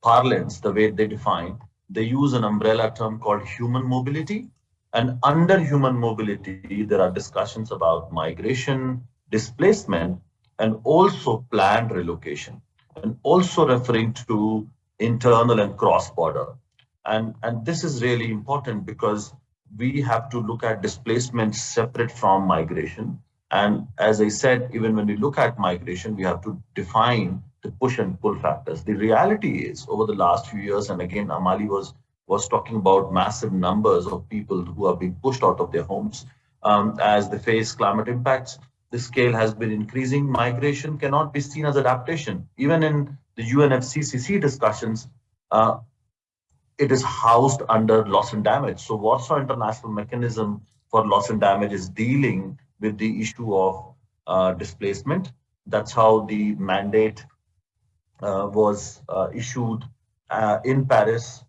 parlance, the way they define, they use an umbrella term called human mobility. And under human mobility, there are discussions about migration, displacement, and also planned relocation, and also referring to internal and cross-border. And, and this is really important because we have to look at displacement separate from migration. And as I said, even when we look at migration, we have to define the push and pull factors. The reality is over the last few years, and again, Amali was, was talking about massive numbers of people who are being pushed out of their homes um, as they face climate impacts. The scale has been increasing. Migration cannot be seen as adaptation. Even in the UNFCCC discussions, uh, it is housed under loss and damage. So Warsaw International Mechanism for Loss and Damage is dealing with the issue of uh, displacement. That's how the mandate uh, was uh, issued uh, in Paris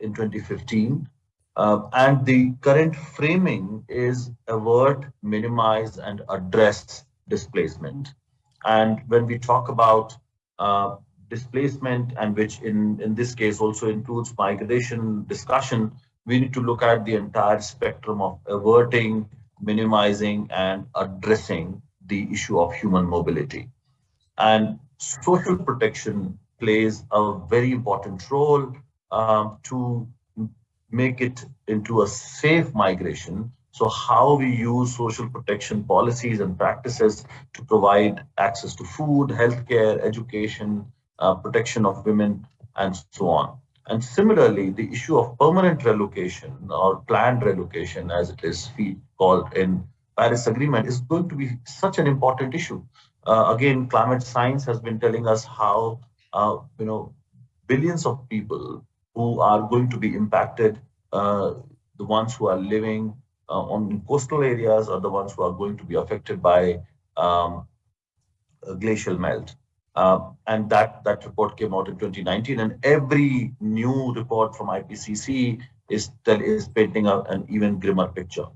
in 2015. Uh, and the current framing is avert, minimize, and address displacement. And when we talk about uh, displacement, and which in, in this case also includes migration discussion, we need to look at the entire spectrum of averting, minimizing, and addressing the issue of human mobility. And social protection plays a very important role um, to make it into a safe migration. So how we use social protection policies and practices to provide access to food, healthcare, education, uh, protection of women, and so on. And similarly, the issue of permanent relocation or planned relocation, as it is called in Paris Agreement, is going to be such an important issue. Uh, again, climate science has been telling us how, uh, you know, billions of people who are going to be impacted, uh, the ones who are living uh, on coastal areas are the ones who are going to be affected by um, glacial melt. Uh, and that, that report came out in 2019 and every new report from IPCC is, is painting a, an even grimmer picture.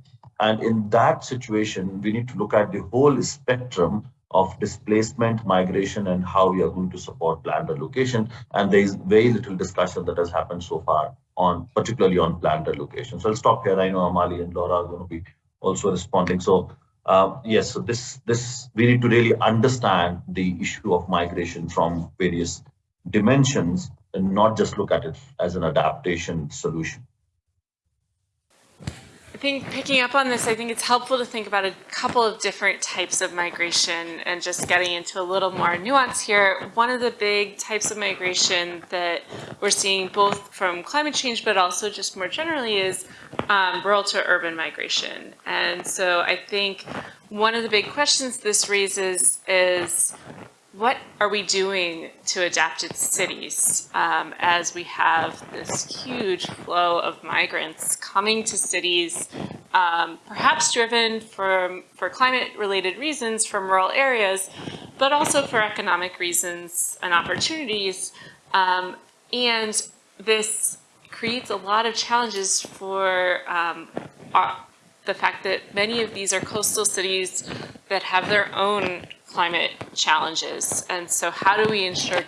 And in that situation, we need to look at the whole spectrum of displacement, migration, and how we are going to support planned relocation. And there is very little discussion that has happened so far on, particularly on planned relocation. So I'll stop here. I know Amali and Laura are going to be also responding. So uh, yes, so this this we need to really understand the issue of migration from various dimensions and not just look at it as an adaptation solution. I think picking up on this, I think it's helpful to think about a couple of different types of migration and just getting into a little more nuance here. One of the big types of migration that we're seeing both from climate change but also just more generally is um, rural to urban migration. And so I think one of the big questions this raises is what are we doing to adapted cities um, as we have this huge flow of migrants coming to cities, um, perhaps driven from, for climate-related reasons from rural areas, but also for economic reasons and opportunities. Um, and this creates a lot of challenges for um, our, the fact that many of these are coastal cities that have their own climate challenges. And so how do we ensure,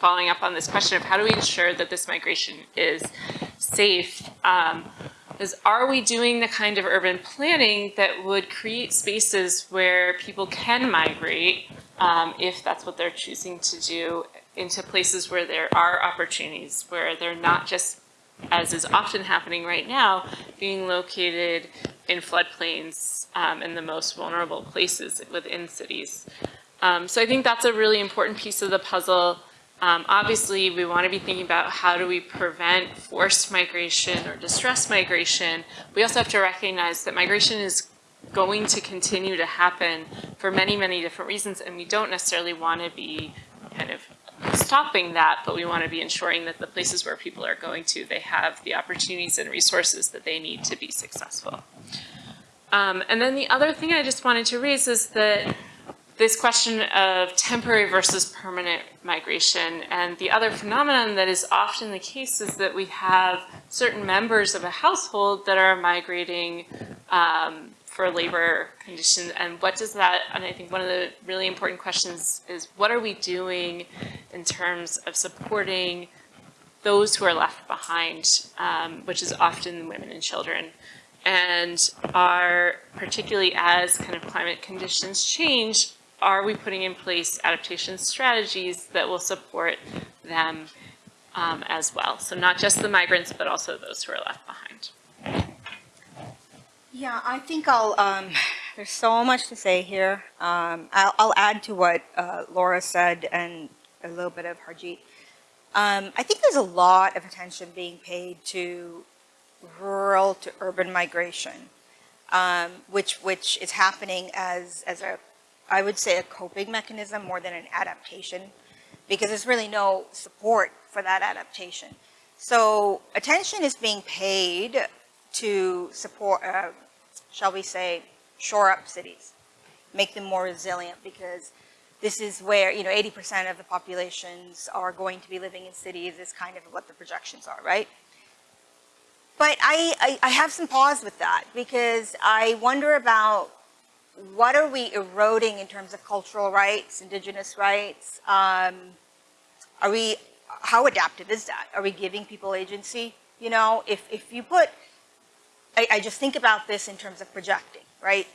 following up on this question of how do we ensure that this migration is safe, um, is are we doing the kind of urban planning that would create spaces where people can migrate um, if that's what they're choosing to do into places where there are opportunities, where they're not just, as is often happening right now, being located in floodplains um, in the most vulnerable places within cities. Um, so I think that's a really important piece of the puzzle. Um, obviously, we want to be thinking about how do we prevent forced migration or distress migration. We also have to recognize that migration is going to continue to happen for many, many different reasons, and we don't necessarily want to be kind of stopping that, but we want to be ensuring that the places where people are going to, they have the opportunities and resources that they need to be successful. Um, and then the other thing I just wanted to raise is that this question of temporary versus permanent migration and the other phenomenon that is often the case is that we have certain members of a household that are migrating um, for labor conditions and what does that, and I think one of the really important questions is what are we doing in terms of supporting those who are left behind, um, which is often women and children. And are, particularly as kind of climate conditions change, are we putting in place adaptation strategies that will support them um, as well? So not just the migrants, but also those who are left behind. Yeah, I think I'll, um, [laughs] there's so much to say here. Um, I'll, I'll, add to what uh, Laura said and a little bit of Harjeet. Um, I think there's a lot of attention being paid to rural to urban migration, um, which, which is happening as, as a, I would say a coping mechanism more than an adaptation, because there's really no support for that adaptation. So attention is being paid to support, uh, shall we say, shore up cities, make them more resilient because this is where, you know, 80% of the populations are going to be living in cities is kind of what the projections are, right? But I, I, I have some pause with that because I wonder about what are we eroding in terms of cultural rights, indigenous rights? Um, are we, how adaptive is that? Are we giving people agency? You know, if, if you put I, I just think about this in terms of projecting, right?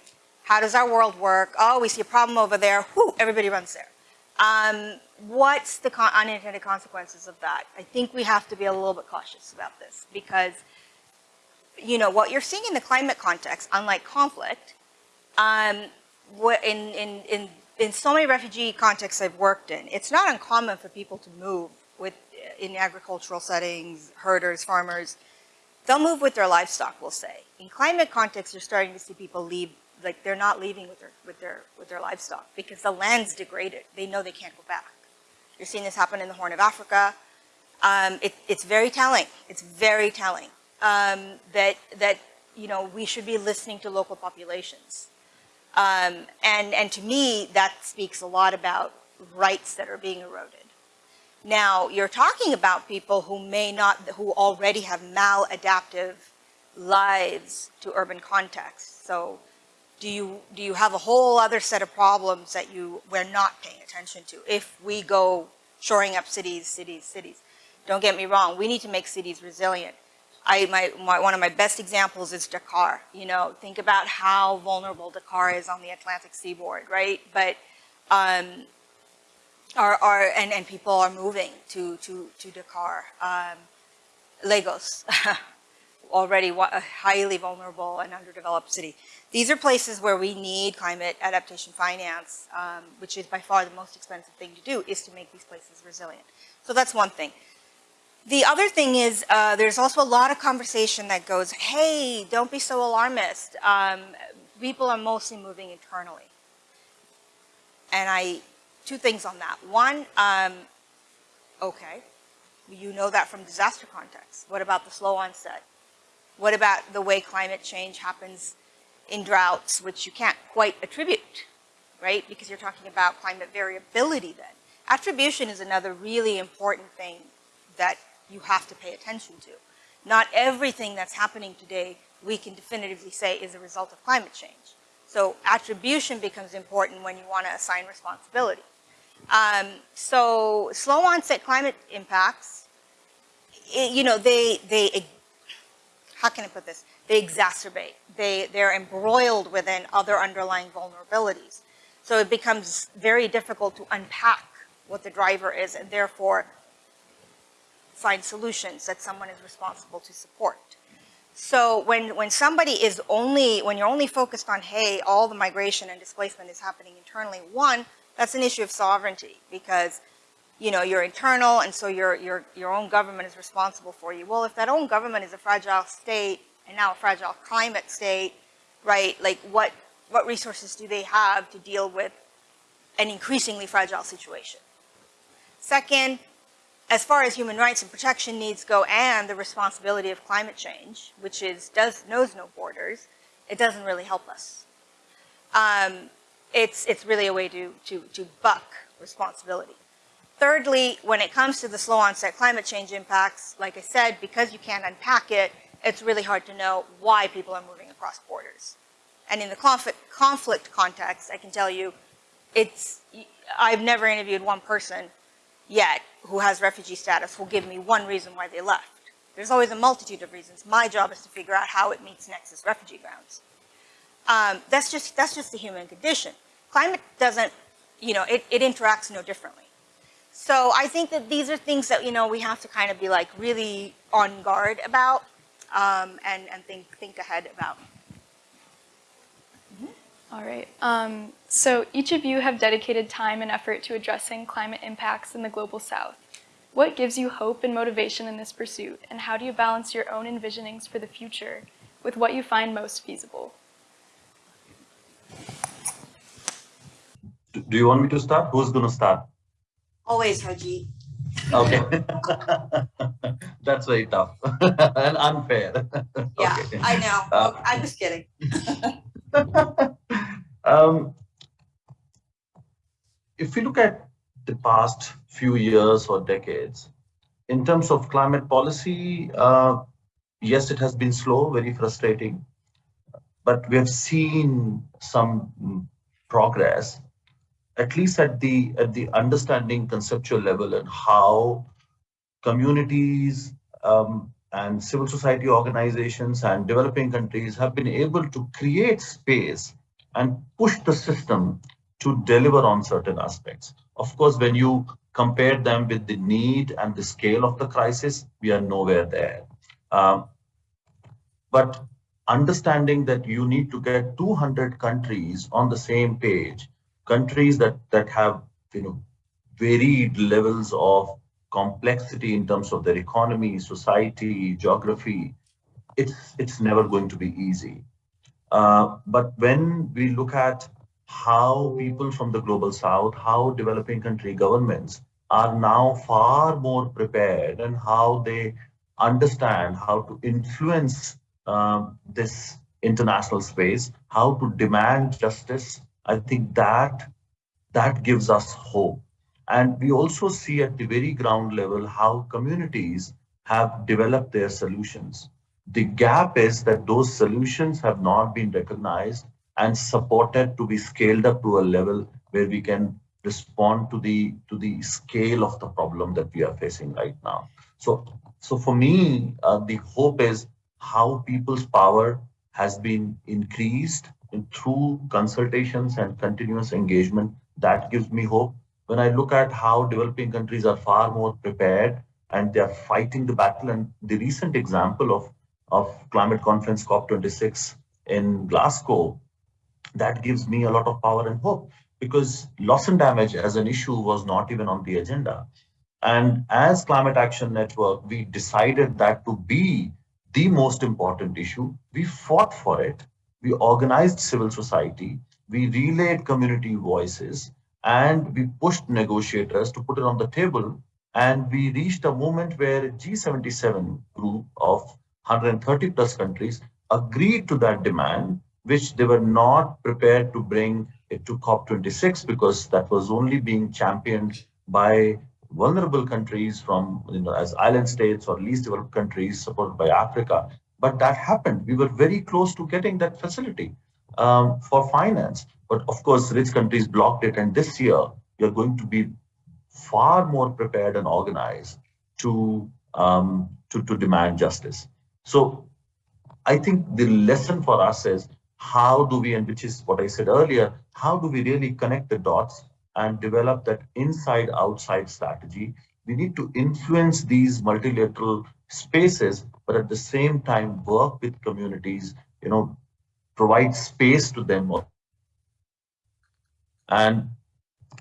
How does our world work? Oh, we see a problem over there. Whoo, everybody runs there. Um, what's the con unintended consequences of that? I think we have to be a little bit cautious about this because, you know, what you're seeing in the climate context, unlike conflict, um, what in, in, in, in so many refugee contexts I've worked in, it's not uncommon for people to move with, in agricultural settings, herders, farmers, they'll move with their livestock, we'll say. In climate context, you're starting to see people leave, like they're not leaving with their, with their, with their livestock because the land's degraded. They know they can't go back. You're seeing this happen in the Horn of Africa. Um, it, it's very telling. It's very telling um, that, that, you know, we should be listening to local populations. Um, and, and to me, that speaks a lot about rights that are being eroded. Now, you're talking about people who may not, who already have maladaptive lives to urban contexts. So do you, do you have a whole other set of problems that you, we're not paying attention to if we go shoring up cities, cities, cities? Don't get me wrong, we need to make cities resilient. I, my, my, one of my best examples is Dakar. You know, think about how vulnerable Dakar is on the Atlantic seaboard, right? But, um, are, are and, and people are moving to, to, to Dakar. Um, Lagos, [laughs] already a highly vulnerable and underdeveloped city. These are places where we need climate adaptation finance, um, which is by far the most expensive thing to do, is to make these places resilient. So that's one thing. The other thing is uh, there's also a lot of conversation that goes, hey, don't be so alarmist. Um, people are mostly moving internally. And I, two things on that. One, um, okay, you know that from disaster context. What about the slow onset? What about the way climate change happens in droughts, which you can't quite attribute, right? Because you're talking about climate variability then. Attribution is another really important thing that you have to pay attention to. Not everything that's happening today we can definitively say is a result of climate change. So attribution becomes important when you want to assign responsibility. Um, so slow onset climate impacts, it, you know, they, they, how can I put this? They exacerbate. They, they're embroiled within other underlying vulnerabilities. So it becomes very difficult to unpack what the driver is and therefore find solutions that someone is responsible to support. So when, when somebody is only, when you're only focused on, hey, all the migration and displacement is happening internally, one, that's an issue of sovereignty because, you know, you're internal and so your, your, your own government is responsible for you. Well, if that own government is a fragile state and now a fragile climate state, right, like what, what resources do they have to deal with an increasingly fragile situation? Second, as far as human rights and protection needs go and the responsibility of climate change, which is does knows no borders, it doesn't really help us. Um, it's, it's really a way to, to, to buck responsibility. Thirdly, when it comes to the slow onset climate change impacts, like I said, because you can't unpack it, it's really hard to know why people are moving across borders. And in the conflict, conflict context, I can tell you, it's, I've never interviewed one person yet who has refugee status will give me one reason why they left. There's always a multitude of reasons. My job is to figure out how it meets Nexus refugee grounds. Um, that's just that's just the human condition. Climate doesn't, you know, it, it interacts no differently. So I think that these are things that you know we have to kind of be like really on guard about um, and and think think ahead about. All right. Um, so each of you have dedicated time and effort to addressing climate impacts in the Global South. What gives you hope and motivation in this pursuit, and how do you balance your own envisionings for the future with what you find most feasible? Do you want me to start? Who's going to start? Always, Haji. Okay. [laughs] That's very tough [laughs] and unfair. Yeah, okay. I know. Uh, I'm just kidding. [laughs] [laughs] um, if we look at the past few years or decades, in terms of climate policy, uh, yes, it has been slow, very frustrating, but we have seen some progress, at least at the at the understanding conceptual level and how communities um, and civil society organizations and developing countries have been able to create space and push the system to deliver on certain aspects. Of course, when you compare them with the need and the scale of the crisis, we are nowhere there. Um, but understanding that you need to get 200 countries on the same page, countries that, that have you know, varied levels of complexity in terms of their economy, society, geography, it's, it's never going to be easy. Uh, but when we look at how people from the global south, how developing country governments are now far more prepared and how they understand how to influence um, this international space, how to demand justice, I think that that gives us hope. And we also see at the very ground level how communities have developed their solutions. The gap is that those solutions have not been recognized and supported to be scaled up to a level where we can respond to the to the scale of the problem that we are facing right now. So, so for me, uh, the hope is how people's power has been increased through consultations and continuous engagement. That gives me hope. When I look at how developing countries are far more prepared and they are fighting the battle, and the recent example of of climate conference COP26 in Glasgow, that gives me a lot of power and hope because loss and damage as an issue was not even on the agenda. And as Climate Action Network, we decided that to be the most important issue, we fought for it. We organized civil society, we relayed community voices, and we pushed negotiators to put it on the table. And we reached a moment where G77 group of 130 plus countries agreed to that demand, which they were not prepared to bring it to COP26 because that was only being championed by vulnerable countries from, you know, as island states or least developed countries supported by Africa. But that happened. We were very close to getting that facility um, for finance. But of course, rich countries blocked it. And this year, you're going to be far more prepared and organized to, um, to, to demand justice. So I think the lesson for us is how do we, and which is what I said earlier, how do we really connect the dots and develop that inside outside strategy. We need to influence these multilateral spaces, but at the same time work with communities, you know, provide space to them and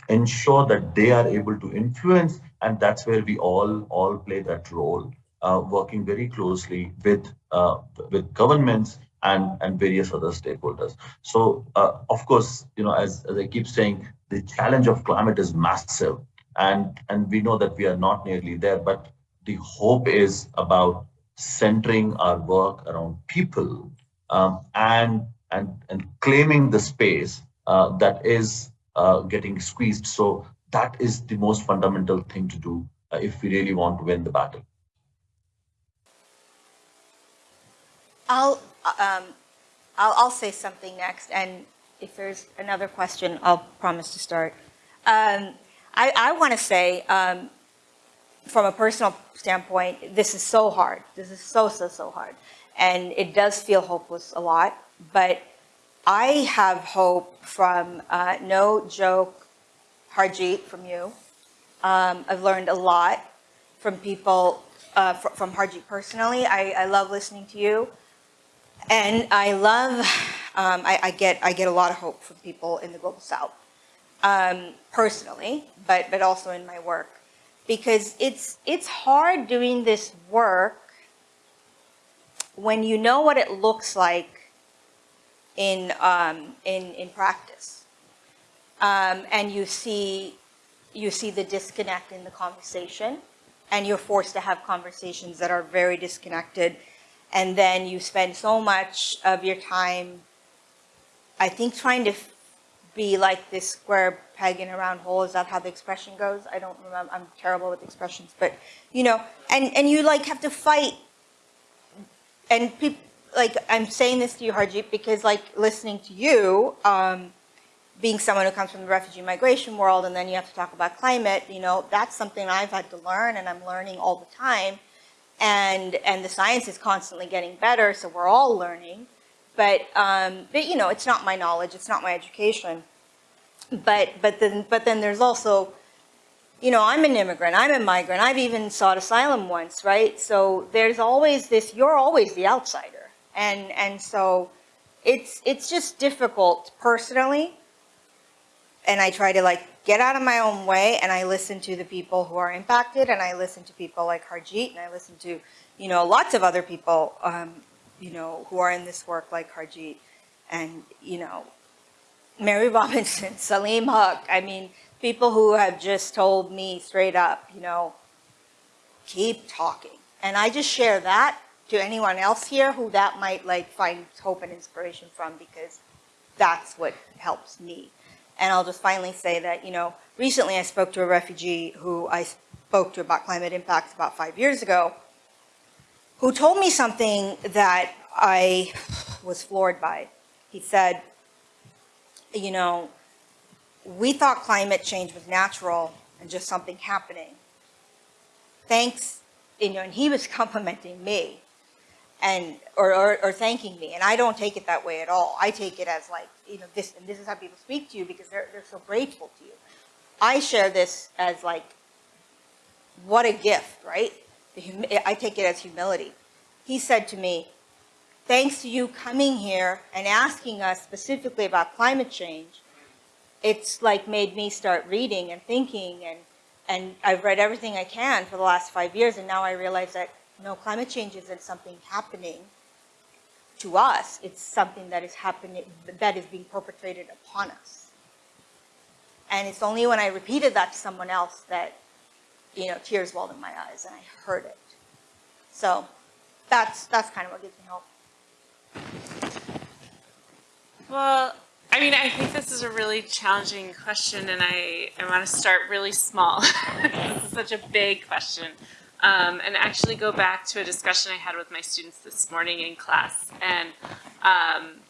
ensure that they are able to influence. And that's where we all all play that role, uh, working very closely with uh, with governments and and various other stakeholders. So uh, of course, you know, as, as I keep saying, the challenge of climate is massive and and we know that we are not nearly there but the hope is about centering our work around people um, and and and claiming the space uh, that is uh, getting squeezed so that is the most fundamental thing to do uh, if we really want to win the battle I'll, um, I'll, I'll say something next, and if there's another question, I'll promise to start. Um, I, I want to say, um, from a personal standpoint, this is so hard. This is so, so, so hard. And it does feel hopeless a lot, but I have hope from, uh, no joke, Harjeet, from you. Um, I've learned a lot from people, uh, fr from Harjeet personally. I, I love listening to you. And I love, um, I, I, get, I get a lot of hope from people in the Global South, um, personally, but, but also in my work. Because it's, it's hard doing this work when you know what it looks like in, um, in, in practice. Um, and you see, you see the disconnect in the conversation, and you're forced to have conversations that are very disconnected and then you spend so much of your time, I think, trying to be like this square peg in a round hole. Is that how the expression goes? I don't remember. I'm terrible with expressions, but you know, and and you like have to fight. And people like I'm saying this to you, Harjeet, because like listening to you, um, being someone who comes from the refugee migration world, and then you have to talk about climate. You know, that's something I've had to learn, and I'm learning all the time and and the science is constantly getting better, so we're all learning. But um, but you know, it's not my knowledge, it's not my education. But but then but then there's also, you know, I'm an immigrant, I'm a migrant, I've even sought asylum once, right? So there's always this. You're always the outsider, and and so it's it's just difficult personally. And I try to like get out of my own way and I listen to the people who are impacted and I listen to people like Harjeet and I listen to, you know, lots of other people, um, you know, who are in this work like Harjeet and, you know, Mary [laughs] Robinson, Salim Huq, I mean, people who have just told me straight up, you know, keep talking. And I just share that to anyone else here who that might like find hope and inspiration from because that's what helps me. And I'll just finally say that, you know, recently I spoke to a refugee who I spoke to about climate impacts about five years ago, who told me something that I was floored by. He said, you know, we thought climate change was natural and just something happening. Thanks, you know, and he was complimenting me and or, or, or thanking me. And I don't take it that way at all. I take it as like, you know, this and this is how people speak to you because they're they're so grateful to you. I share this as like what a gift, right? I take it as humility. He said to me, thanks to you coming here and asking us specifically about climate change, it's like made me start reading and thinking and and I've read everything I can for the last five years and now I realize that no, climate change isn't something happening to us. It's something that is happening, that is being perpetrated upon us. And it's only when I repeated that to someone else that, you know, tears welled in my eyes and I heard it. So that's, that's kind of what gives me hope. Well, I mean, I think this is a really challenging question, and I, I want to start really small. [laughs] this is such a big question. Um, and actually go back to a discussion I had with my students this morning in class. And um,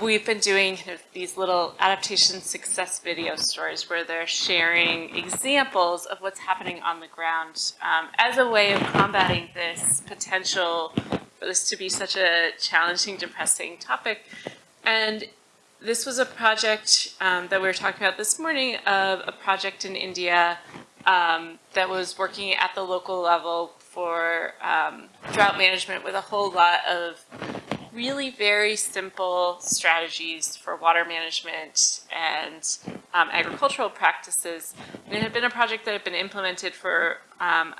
we've been doing these little adaptation success video stories where they're sharing examples of what's happening on the ground um, as a way of combating this potential for this to be such a challenging, depressing topic. And this was a project um, that we were talking about this morning of a project in India um, that was working at the local level for um, drought management with a whole lot of really very simple strategies for water management and um, agricultural practices. And it had been a project that had been implemented for um,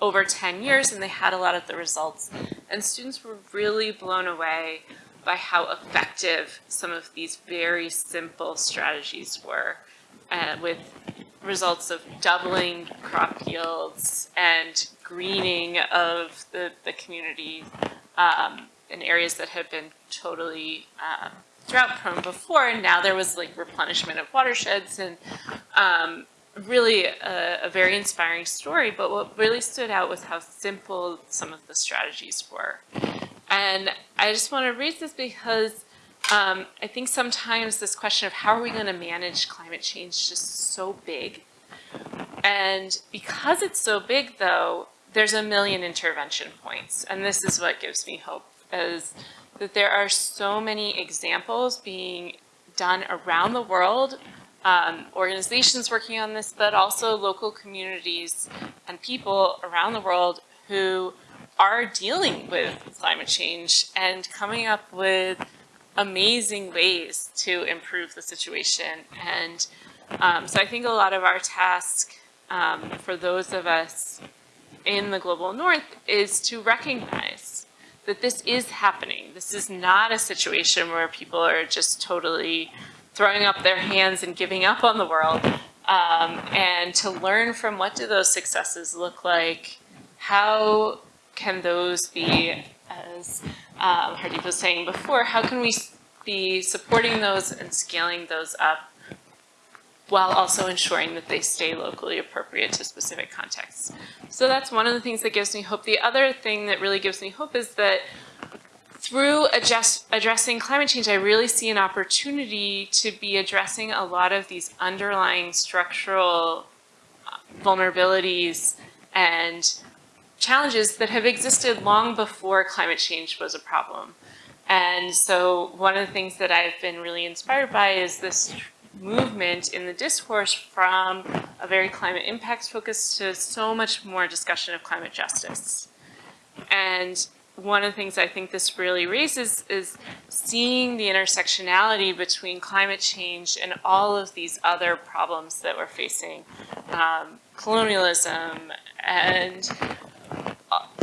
over 10 years and they had a lot of the results. And students were really blown away by how effective some of these very simple strategies were uh, with results of doubling crop yields and greening of the, the community um, in areas that had been totally um, drought prone before. And now there was like replenishment of watersheds and um, really a, a, very inspiring story. But what really stood out was how simple some of the strategies were. And I just want to read this because um, I think sometimes this question of how are we going to manage climate change is just so big. And because it's so big, though, there's a million intervention points. And this is what gives me hope, is that there are so many examples being done around the world, um, organizations working on this, but also local communities and people around the world who are dealing with climate change and coming up with amazing ways to improve the situation. And um, so I think a lot of our task um, for those of us in the global north is to recognize that this is happening. This is not a situation where people are just totally throwing up their hands and giving up on the world. Um, and to learn from what do those successes look like? How can those be as um, Harjeet was saying before, how can we be supporting those and scaling those up while also ensuring that they stay locally appropriate to specific contexts. So that's one of the things that gives me hope. The other thing that really gives me hope is that through adjust, addressing climate change, I really see an opportunity to be addressing a lot of these underlying structural uh, vulnerabilities and challenges that have existed long before climate change was a problem. And so one of the things that I've been really inspired by is this movement in the discourse from a very climate impacts focus to so much more discussion of climate justice. And one of the things I think this really raises is seeing the intersectionality between climate change and all of these other problems that we're facing. Um, colonialism and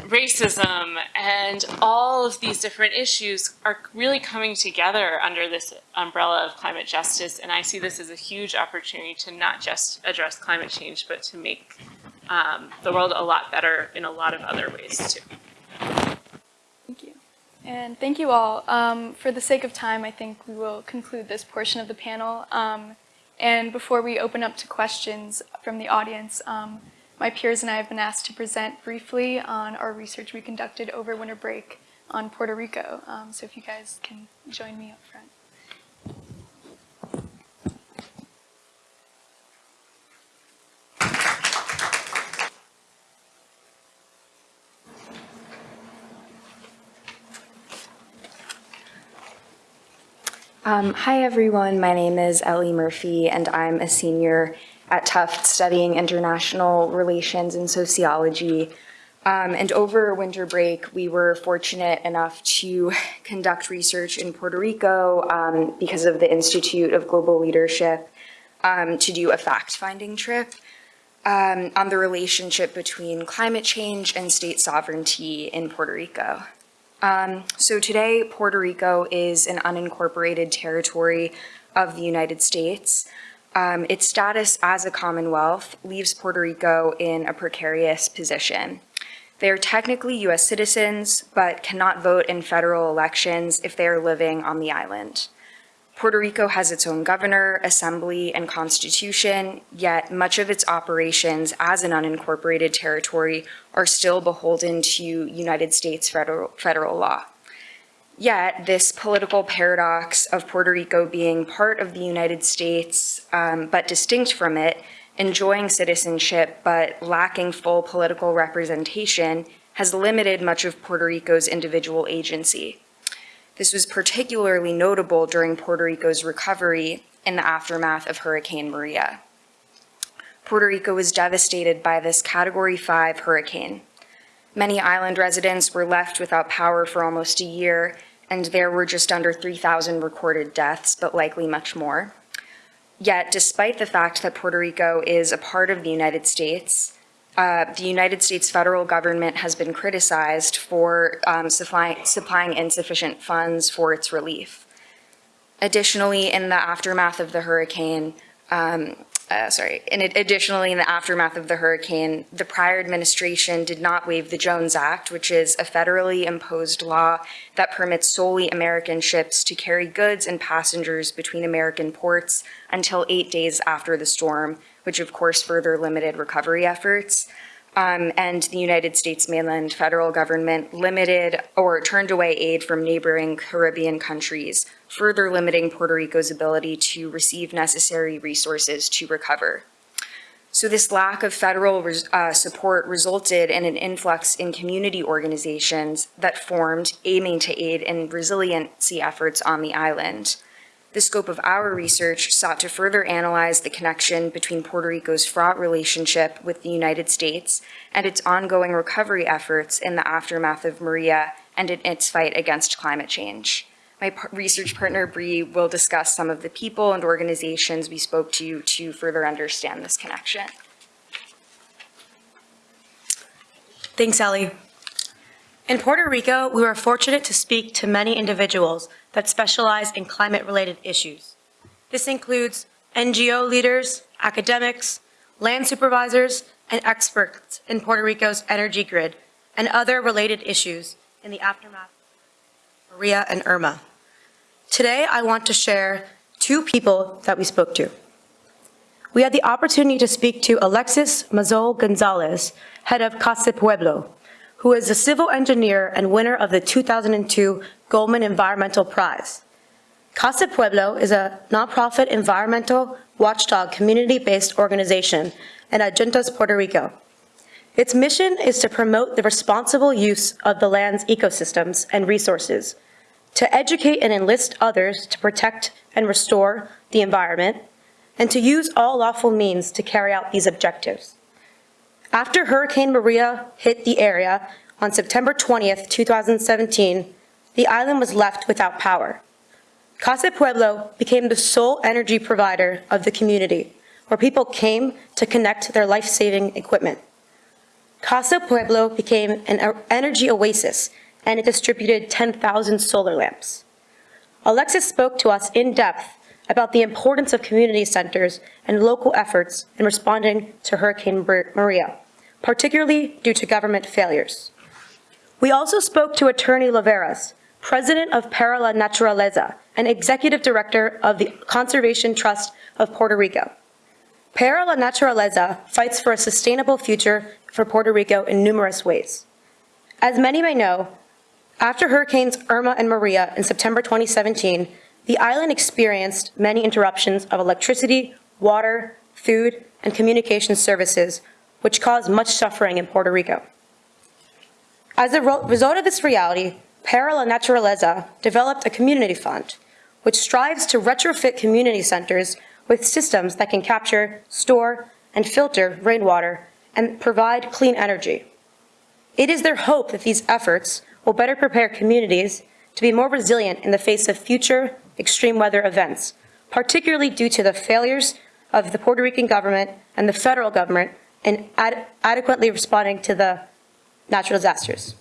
racism and all of these different issues are really coming together under this umbrella of climate justice. And I see this as a huge opportunity to not just address climate change, but to make um, the world a lot better in a lot of other ways too. Thank you. And thank you all. Um, for the sake of time, I think we will conclude this portion of the panel. Um, and before we open up to questions from the audience, um, my peers and I have been asked to present briefly on our research we conducted over winter break on Puerto Rico. Um, so if you guys can join me up front. Um, hi, everyone. My name is Ellie Murphy, and I'm a senior at Tufts studying international relations and sociology. Um, and over winter break, we were fortunate enough to conduct research in Puerto Rico um, because of the Institute of Global Leadership um, to do a fact-finding trip um, on the relationship between climate change and state sovereignty in Puerto Rico. Um, so today, Puerto Rico is an unincorporated territory of the United States. Um, its status as a Commonwealth leaves Puerto Rico in a precarious position. They are technically U.S. citizens, but cannot vote in federal elections if they are living on the island. Puerto Rico has its own governor, assembly, and constitution, yet much of its operations as an unincorporated territory are still beholden to United States federal, federal law. Yet, this political paradox of Puerto Rico being part of the United States, um, but distinct from it, enjoying citizenship but lacking full political representation, has limited much of Puerto Rico's individual agency. This was particularly notable during Puerto Rico's recovery in the aftermath of Hurricane Maria. Puerto Rico was devastated by this Category 5 hurricane. Many island residents were left without power for almost a year, and there were just under 3,000 recorded deaths, but likely much more. Yet, despite the fact that Puerto Rico is a part of the United States, uh, the United States federal government has been criticized for um, supply, supplying insufficient funds for its relief. Additionally, in the aftermath of the hurricane, um, uh, sorry, in additionally, in the aftermath of the hurricane, the prior administration did not waive the Jones Act, which is a federally imposed law that permits solely American ships to carry goods and passengers between American ports until eight days after the storm, which of course further limited recovery efforts. Um, and the United States mainland federal government limited or turned away aid from neighboring Caribbean countries, further limiting Puerto Rico's ability to receive necessary resources to recover. So this lack of federal uh, support resulted in an influx in community organizations that formed aiming to aid in resiliency efforts on the island. The scope of our research sought to further analyze the connection between Puerto Rico's fraught relationship with the United States and its ongoing recovery efforts in the aftermath of Maria and in its fight against climate change. My research partner, Bree, will discuss some of the people and organizations we spoke to to further understand this connection. Thanks, Ellie. In Puerto Rico, we were fortunate to speak to many individuals that specialize in climate-related issues. This includes NGO leaders, academics, land supervisors, and experts in Puerto Rico's energy grid and other related issues in the aftermath of Maria and Irma. Today, I want to share two people that we spoke to. We had the opportunity to speak to Alexis Massol Gonzalez, head of Casa Pueblo, who is a civil engineer and winner of the 2002 Goldman Environmental Prize. Casa Pueblo is a nonprofit environmental watchdog community-based organization in Adjuntas, Puerto Rico. Its mission is to promote the responsible use of the land's ecosystems and resources, to educate and enlist others to protect and restore the environment, and to use all lawful means to carry out these objectives. After Hurricane Maria hit the area on September 20th, 2017, the island was left without power. Casa Pueblo became the sole energy provider of the community, where people came to connect their life-saving equipment. Casa Pueblo became an energy oasis, and it distributed 10,000 solar lamps. Alexis spoke to us in depth about the importance of community centers and local efforts in responding to Hurricane Maria, particularly due to government failures. We also spoke to Attorney Lloveras, president of Para La Naturaleza and executive director of the Conservation Trust of Puerto Rico. Para La Naturaleza fights for a sustainable future for Puerto Rico in numerous ways. As many may know, after Hurricanes Irma and Maria in September 2017, the island experienced many interruptions of electricity, water, food, and communication services, which caused much suffering in Puerto Rico. As a result of this reality, Para La Naturaleza developed a community fund, which strives to retrofit community centers with systems that can capture, store, and filter rainwater and provide clean energy. It is their hope that these efforts will better prepare communities to be more resilient in the face of future extreme weather events, particularly due to the failures of the Puerto Rican government and the federal government in ad- adequately responding to the natural disasters.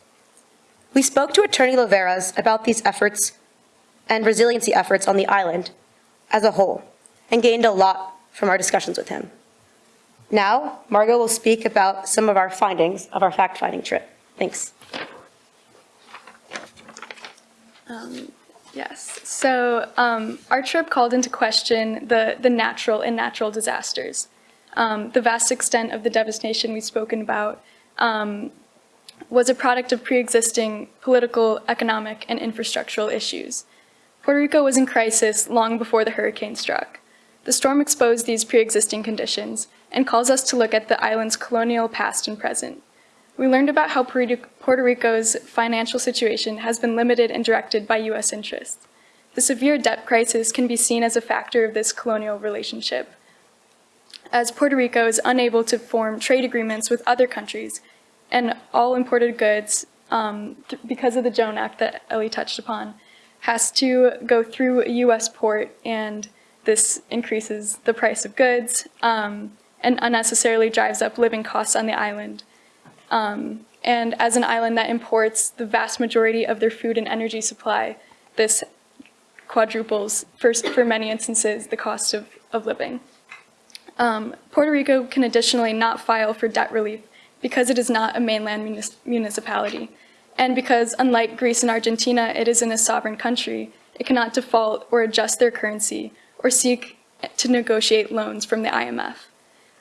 We spoke to Attorney Lloveras about these efforts and resiliency efforts on the island as a whole and gained a lot from our discussions with him. Now, Margot will speak about some of our findings of our fact-finding trip. Thanks. Yes. So um, our trip called into question the, the natural and natural disasters. Um, the vast extent of the devastation we've spoken about um, was a product of pre-existing political, economic, and infrastructural issues. Puerto Rico was in crisis long before the hurricane struck. The storm exposed these pre-existing conditions and calls us to look at the island's colonial past and present. We learned about how Puerto Rico's financial situation has been limited and directed by U.S. interests. The severe debt crisis can be seen as a factor of this colonial relationship, as Puerto Rico is unable to form trade agreements with other countries, and all imported goods, um, because of the Jones Act that Ellie touched upon, has to go through a U.S. port, and this increases the price of goods um, and unnecessarily drives up living costs on the island. Um, and as an island that imports the vast majority of their food and energy supply, this quadruples, for, for many instances, the cost of, of living. Um, Puerto Rico can additionally not file for debt relief because it is not a mainland munis- municipality. And because, unlike Greece and Argentina, it is in a sovereign country, it cannot default or adjust their currency or seek to negotiate loans from the IMF.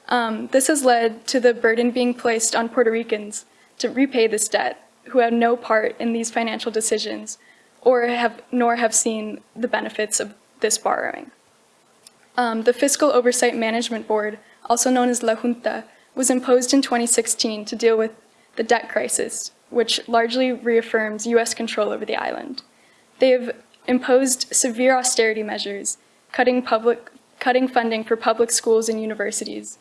Um, this has led to the burden being placed on Puerto Ricans to repay this debt, who have no part in these financial decisions, or have nor have seen the benefits of this borrowing. Um, the Fiscal Oversight Management Board, also known as La Junta, was imposed in 2016 to deal with the debt crisis, which largely reaffirms U.S. control over the island. They have imposed severe austerity measures, cutting public cutting funding for public schools and universities,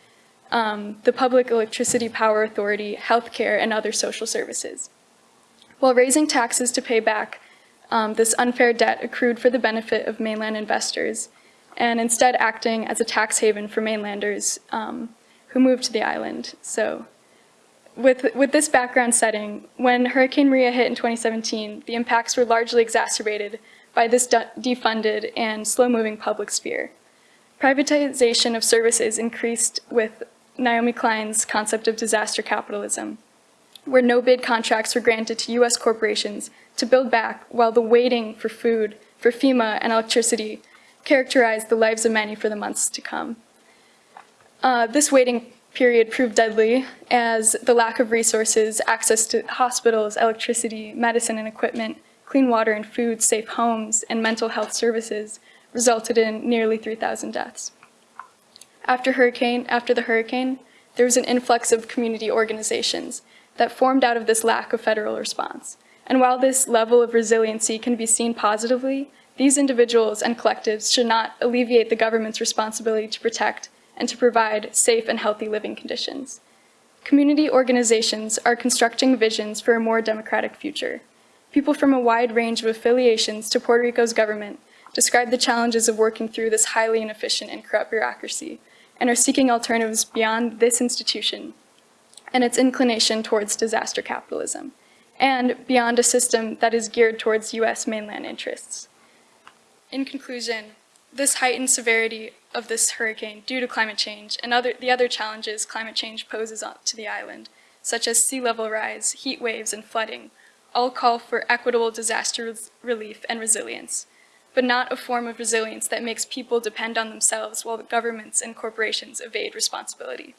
um, the Public Electricity Power Authority, healthcare, and other social services. While raising taxes to pay back um, this unfair debt accrued for the benefit of mainland investors, and instead acting as a tax haven for mainlanders um, who moved to the island. So, with, with this background setting, when Hurricane Maria hit in 2017, the impacts were largely exacerbated by this de- defunded and slow moving public sphere. Privatization of services increased with Naomi Klein's concept of disaster capitalism, where no bid contracts were granted to US corporations to build back while the waiting for food, for FEMA, and electricity characterized the lives of many for the months to come. Uh, this waiting period proved deadly as the lack of resources, access to hospitals, electricity, medicine and equipment, clean water and food, safe homes, and mental health services resulted in nearly 3,000 deaths. After hurricane, after the hurricane, there was an influx of community organizations that formed out of this lack of federal response. And while this level of resiliency can be seen positively, these individuals and collectives should not alleviate the government's responsibility to protect and to provide safe and healthy living conditions. Community organizations are constructing visions for a more democratic future. People from a wide range of affiliations to Puerto Rico's government describe the challenges of working through this highly inefficient and corrupt bureaucracy and are seeking alternatives beyond this institution and its inclination towards disaster capitalism, and beyond a system that is geared towards US mainland interests. In conclusion, this heightened severity of this hurricane due to climate change and other, the other challenges climate change poses to the island, such as sea level rise, heat waves, and flooding, all call for equitable disaster relief and resilience, but not a form of resilience that makes people depend on themselves while governments and corporations evade responsibility.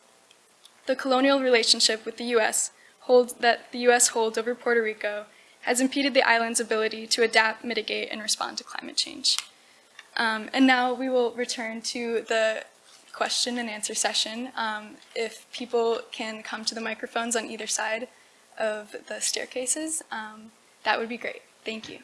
The colonial relationship with the U.S. Holds, that the U.S. holds over Puerto Rico has impeded the island's ability to adapt, mitigate, and respond to climate change. Um, and now we will return to the question and answer session. Um, if people can come to the microphones on either side of the staircases, um, that would be great. Thank you.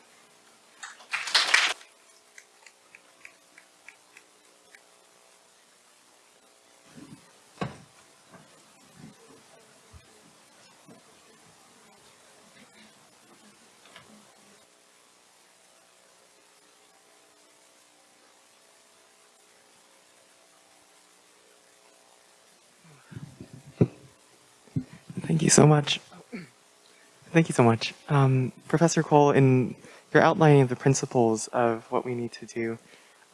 So much. Thank you so much. Um, Professor Kuhl, in your outlining of the principles of what we need to do,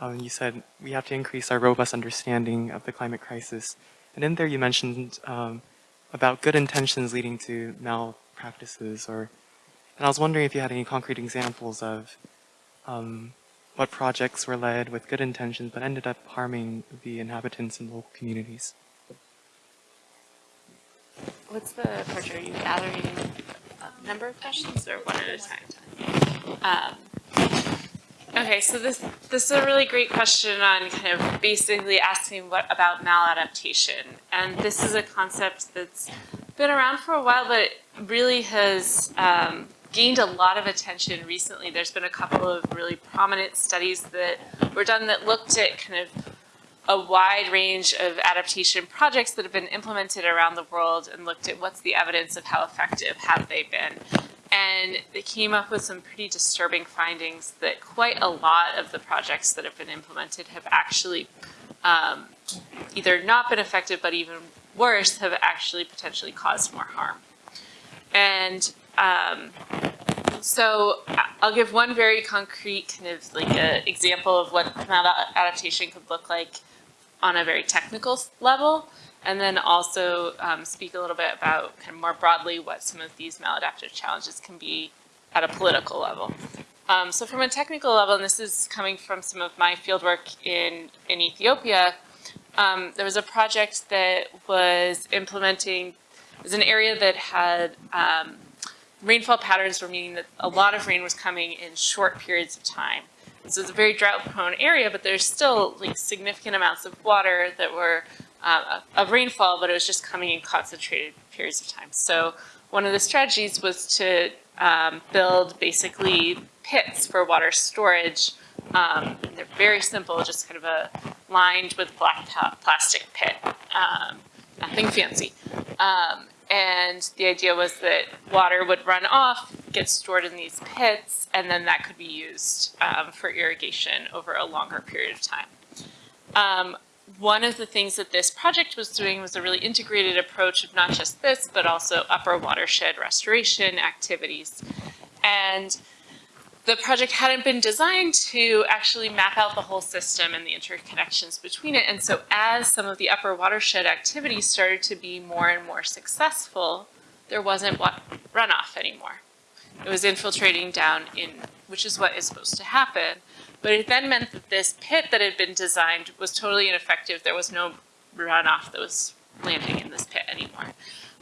um, you said we have to increase our robust understanding of the climate crisis. And in there you mentioned um, about good intentions leading to malpractices or, and I was wondering if you had any concrete examples of um, what projects were led with good intentions but ended up harming the inhabitants and local communities. What's the approach? Are you gathering a number of questions or one at a time? Um, okay, so this this is a really great question on kind of basically asking what about maladaptation, and this is a concept that's been around for a while, but really has um, gained a lot of attention recently. There's been a couple of really prominent studies that were done that looked at kind of a wide range of adaptation projects that have been implemented around the world and looked at what's the evidence of how effective have they been. And they came up with some pretty disturbing findings that quite a lot of the projects that have been implemented have actually um, either not been effective, but even worse, have actually potentially caused more harm. And um, so I'll give one very concrete kind of like a example of what adaptation could look like on a very technical level, and then also um, speak a little bit about kind of more broadly what some of these maladaptive challenges can be at a political level. Um, so from a technical level, and this is coming from some of my fieldwork in, in Ethiopia, um, there was a project that was implementing, it was an area that had um, rainfall patterns were meaning that a lot of rain was coming in short periods of time. So it's a very drought prone area, but there's still like significant amounts of water that were uh, of rainfall, but it was just coming in concentrated periods of time. So one of the strategies was to um, build basically pits for water storage. Um, they're very simple, just kind of a lined with black plastic pit, um, nothing fancy. And the idea was that water would run off, get stored in these pits, and then that could be used um, for irrigation over a longer period of time. Um, one of the things that this project was doing was a really integrated approach of not just this, but also upper watershed restoration activities. And the project hadn't been designed to actually map out the whole system and the interconnections between it. And so as some of the upper watershed activities started to be more and more successful, there wasn't runoff anymore. It was infiltrating down in, which is what is supposed to happen. But it then meant that this pit that had been designed was totally ineffective. There was no runoff that was landing in this pit anymore.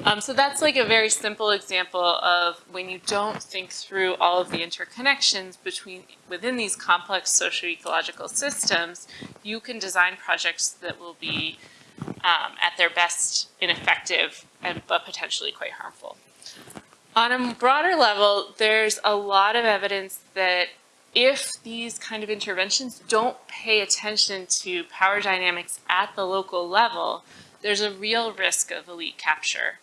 Um, so that's like a very simple example of when you don't think through all of the interconnections between within these complex socio-ecological systems, you can design projects that will be um, at their best ineffective and but potentially quite harmful. On a broader level, there's a lot of evidence that if these kind of interventions don't pay attention to power dynamics at the local level, there's a real risk of elite capture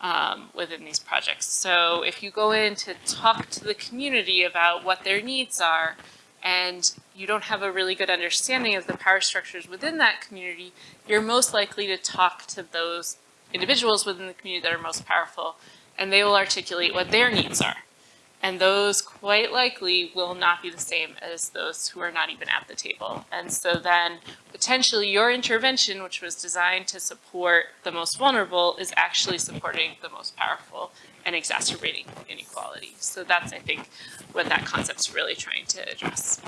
um, within these projects. So if you go in to talk to the community about what their needs are, and you don't have a really good understanding of the power structures within that community, you're most likely to talk to those individuals within the community that are most powerful, and they will articulate what their needs are. And those quite likely will not be the same as those who are not even at the table. And so then potentially your intervention, which was designed to support the most vulnerable, is actually supporting the most powerful and exacerbating inequality. So that's, I think, what that concept's really trying to address.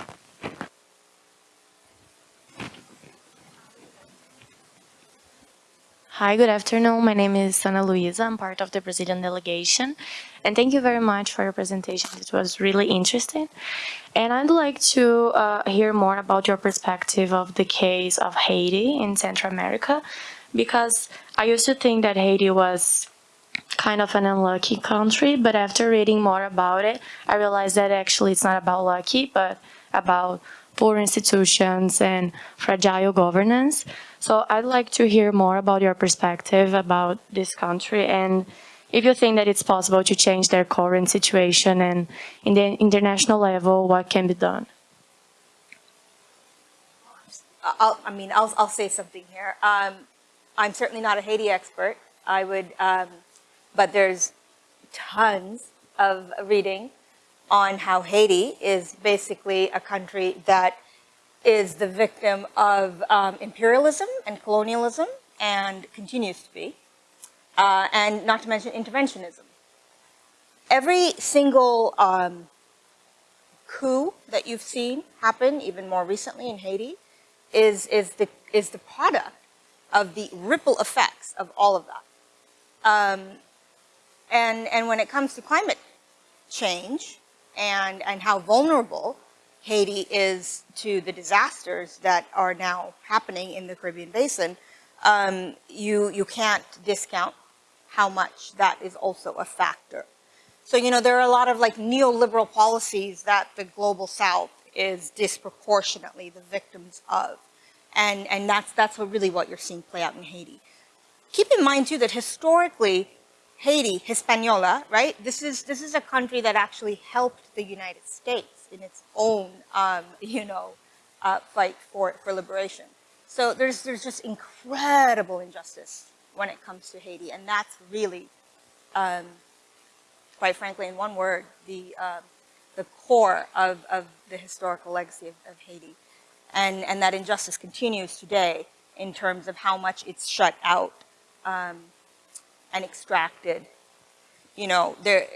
Hi, good afternoon. My name is Ana Luisa. I'm part of the Brazilian delegation. And thank you very much for your presentation. It was really interesting. And I'd like to uh, hear more about your perspective of the case of Haiti in Central America, because I used to think that Haiti was kind of an unlucky country, but after reading more about it, I realized that actually it's not about lucky, but about poor institutions and fragile governance. So I'd like to hear more about your perspective about this country and if you think that it's possible to change their current situation and in the international level, what can be done? I'll, I mean, I'll, I'll say something here. Um, I'm certainly not a Haiti expert. I would, um, but there's tons of reading on how Haiti is basically a country that is the victim of um, imperialism and colonialism and continues to be, uh, and not to mention interventionism. Every single um, coup that you've seen happen, even more recently in Haiti, is, is, the, is the product of the ripple effects of all of that. Um, and, and when it comes to climate change and, and how vulnerable Haiti is to the disasters that are now happening in the Caribbean Basin, um, you, you can't discount how much that is also a factor. So, you know, there are a lot of like neoliberal policies that the global south is disproportionately the victims of. And, and that's, that's what really what you're seeing play out in Haiti. Keep in mind too that historically, Haiti, Hispaniola, right? This is, this is a country that actually helped the United States in its own, um, [laughs] you know, uh, fight for, for liberation. So there's, there's just incredible injustice when it comes to Haiti, and that's really, um, quite frankly, in one word, the, uh, the core of, of the historical legacy of, of Haiti. And, and that injustice continues today in terms of how much it's shut out um, and extracted. You know, there,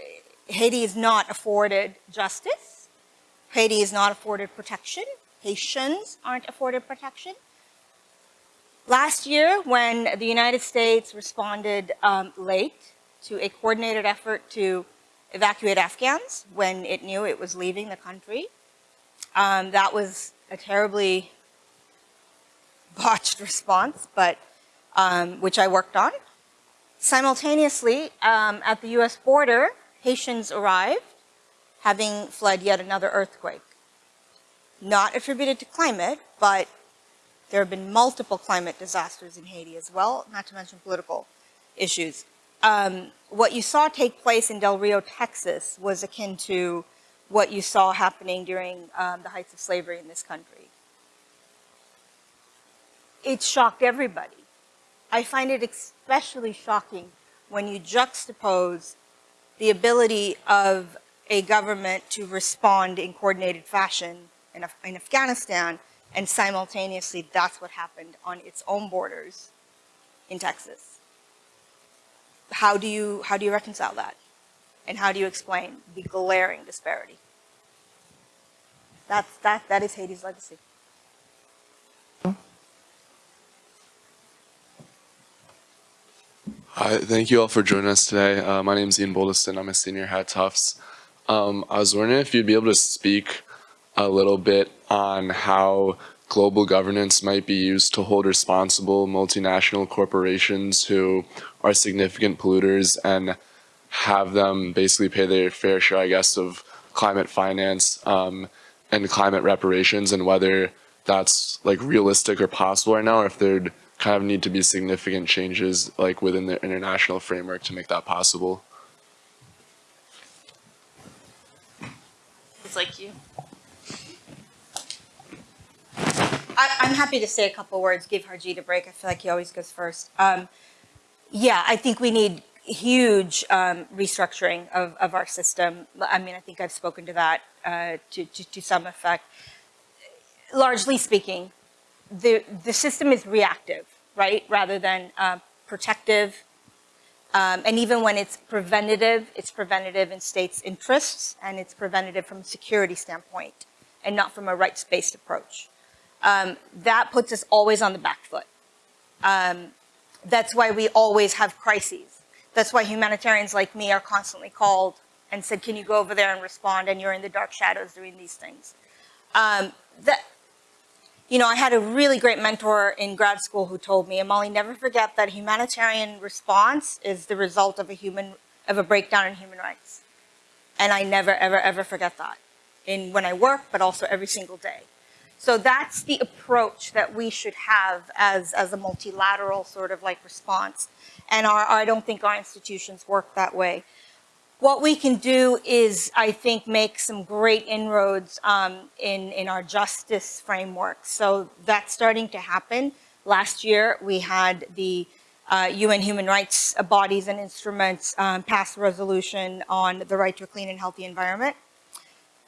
Haiti is not afforded justice. Haiti is not afforded protection. Haitians aren't afforded protection. Last year, when the United States responded um, late to a coordinated effort to evacuate Afghans when it knew it was leaving the country, um, that was a terribly [laughs] botched response, but um, which I worked on. Simultaneously, um, at the US border, Haitians arrived, having fled yet another earthquake. Not attributed to climate, but there have been multiple climate disasters in Haiti as well, not to mention political issues. Um, what you saw take place in Del Rio, Texas was akin to what you saw happening during um, the heights of slavery in this country. It shocked everybody. I find it especially shocking when you juxtapose the ability of a government to respond in coordinated fashion in, Af in Afghanistan and simultaneously that's what happened on its own borders in Texas. How do you, how do you reconcile that? And how do you explain the glaring disparity? That's, that, that is Haiti's legacy. Hi, thank you all for joining us today. Uh, my name is Ian Boldeston. I'm a senior at Tufts. Um, I was wondering if you'd be able to speak a little bit on how global governance might be used to hold responsible multinational corporations who are significant polluters and have them basically pay their fair share, I guess, of climate finance um, and climate reparations and whether that's like realistic or possible right now or if there'd kind of need to be significant changes like within the international framework to make that possible. It's like you. I, I'm happy to say a couple words, give Harjeet a break. I feel like he always goes first. Um, yeah, I think we need huge um, restructuring of, of our system. I mean, I think I've spoken to that uh, to, to, to some effect. Largely speaking, the, the system is reactive, right, rather than uh, protective. Um, and even when it's preventative, it's preventative in states' interests and it's preventative from a security standpoint and not from a rights-based approach. Um, that puts us always on the back foot. Um, that's why we always have crises. That's why humanitarians like me are constantly called and said, can you go over there and respond? And you're in the dark shadows doing these things. Um, that, you know, I had a really great mentor in grad school who told me, Amali, never forget that humanitarian response is the result of a human, of a breakdown in human rights. And I never, ever, ever forget that in when I work, but also every single day. So that's the approach that we should have as, as a multilateral sort of like response. And our, I don't think our institutions work that way. What we can do is, I think, make some great inroads um, in, in our justice framework. So that's starting to happen. Last year, we had the uh, UN human rights bodies and instruments um, pass a resolution on the right to a clean and healthy environment.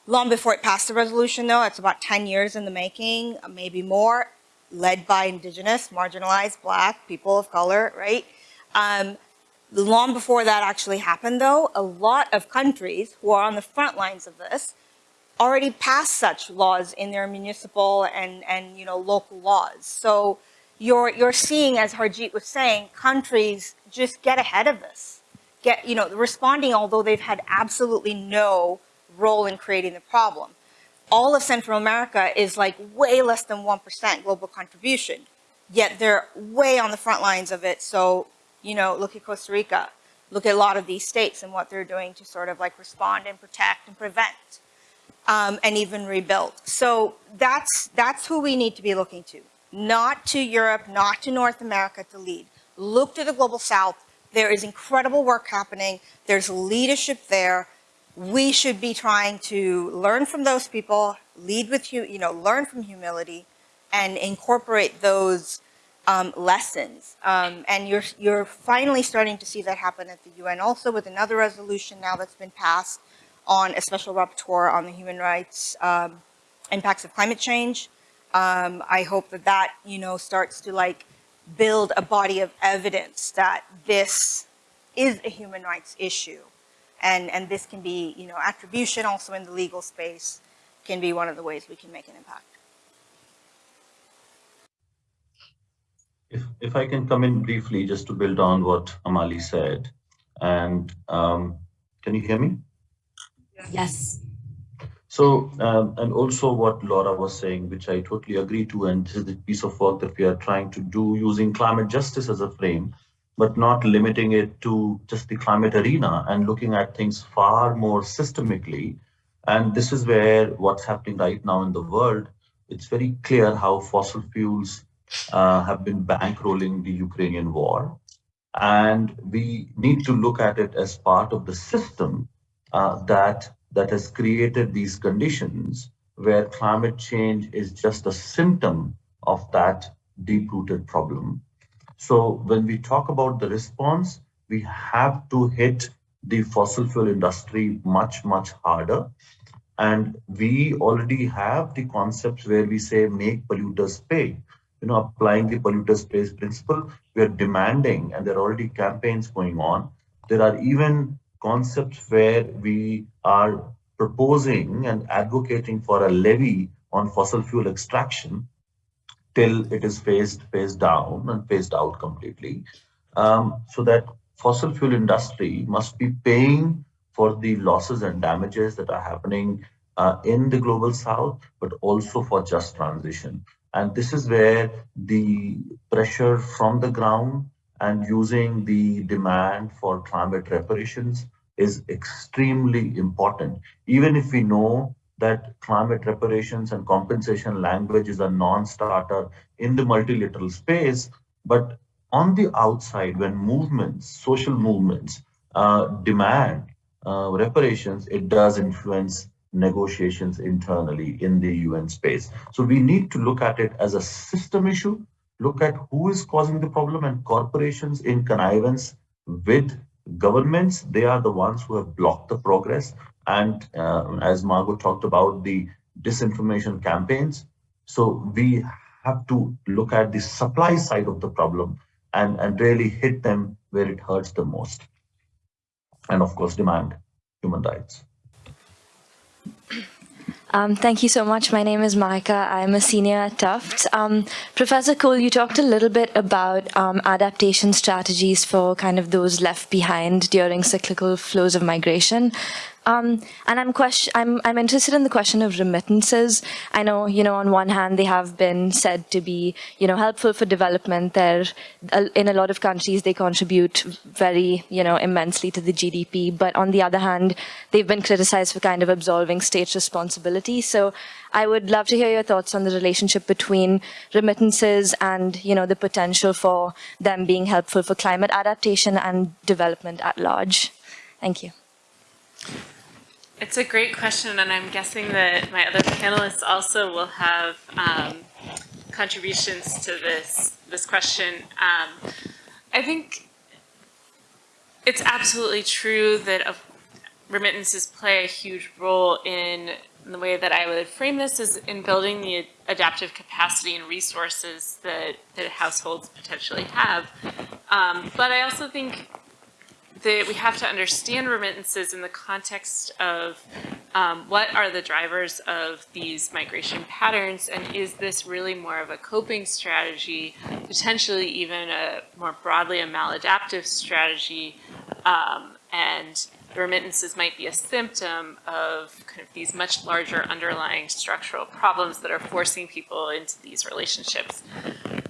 Long before it passed the resolution, though, it's about 10 years in the making, maybe more, led by indigenous, marginalized, black, people of color, right? Um, Long before that actually happened though, a lot of countries who are on the front lines of this already passed such laws in their municipal and, and you know, local laws. So you're, you're seeing, as Harjeet was saying, countries just get ahead of this. Get, you know, responding although they've had absolutely no role in creating the problem. All of Central America is like way less than 1% global contribution, yet they're way on the front lines of it. So you know, look at Costa Rica, look at a lot of these states and what they're doing to sort of like respond and protect and prevent um, and even rebuild. So that's, that's who we need to be looking to. Not to Europe, not to North America to lead. Look to the Global South. There is incredible work happening. There's leadership there. We should be trying to learn from those people, lead with, you you know, learn from humility and incorporate those um, lessons. Um, and you're, you're finally starting to see that happen at the UN also with another resolution now that's been passed on a special rapporteur on the human rights um, impacts of climate change. Um, I hope that that, you know, starts to like build a body of evidence that this is a human rights issue. And, and this can be, you know, attribution also in the legal space can be one of the ways we can make an impact. If, if I can come in briefly, just to build on what Amali said, and um, can you hear me? Yes. So, um, and also what Laura was saying, which I totally agree to, and this is the piece of work that we are trying to do using climate justice as a frame, but not limiting it to just the climate arena and looking at things far more systemically. And this is where what's happening right now in the world, it's very clear how fossil fuels uh, have been bankrolling the Ukrainian war. And we need to look at it as part of the system uh, that, that has created these conditions where climate change is just a symptom of that deep-rooted problem. So when we talk about the response, we have to hit the fossil fuel industry much, much harder. And we already have the concepts where we say make polluters pay you know, applying the polluter pays principle, we are demanding, and there are already campaigns going on. There are even concepts where we are proposing and advocating for a levy on fossil fuel extraction till it is phased phased down and phased out completely um, so that fossil fuel industry must be paying for the losses and damages that are happening uh, in the global south but also for just transition and this is where the pressure from the ground and using the demand for climate reparations is extremely important. Even if we know that climate reparations and compensation language is a non-starter in the multilateral space, but on the outside, when movements, social movements uh, demand uh, reparations, it does influence negotiations internally in the UN space. So we need to look at it as a system issue, look at who is causing the problem and corporations in connivance with governments, they are the ones who have blocked the progress. And uh, as Margot talked about the disinformation campaigns, so we have to look at the supply side of the problem and, and really hit them where it hurts the most. And of course, demand human rights. Um, thank you so much. My name is Maika. I'm a senior at Tufts. Um, Professor Kuhl, you talked a little bit about um, adaptation strategies for kind of those left behind during cyclical flows of migration. Um, and I'm question, I'm, I'm interested in the question of remittances. I know, you know, on one hand, they have been said to be, you know, helpful for development. They're, in a lot of countries, they contribute very, you know, immensely to the GDP. But on the other hand, they've been criticized for kind of absolving state responsibility. So I would love to hear your thoughts on the relationship between remittances and, you know, the potential for them being helpful for climate adaptation and development at large. Thank you. It's a great question, and I'm guessing that my other panelists also will have um, contributions to this this question. Um, I think it's absolutely true that remittances play a huge role in, in the way that I would frame this is in building the adaptive capacity and resources that, that households potentially have. Um, but I also think that we have to understand remittances in the context of um, what are the drivers of these migration patterns and is this really more of a coping strategy, potentially even a more broadly a maladaptive strategy um, and remittances might be a symptom of kind of these much larger underlying structural problems that are forcing people into these relationships.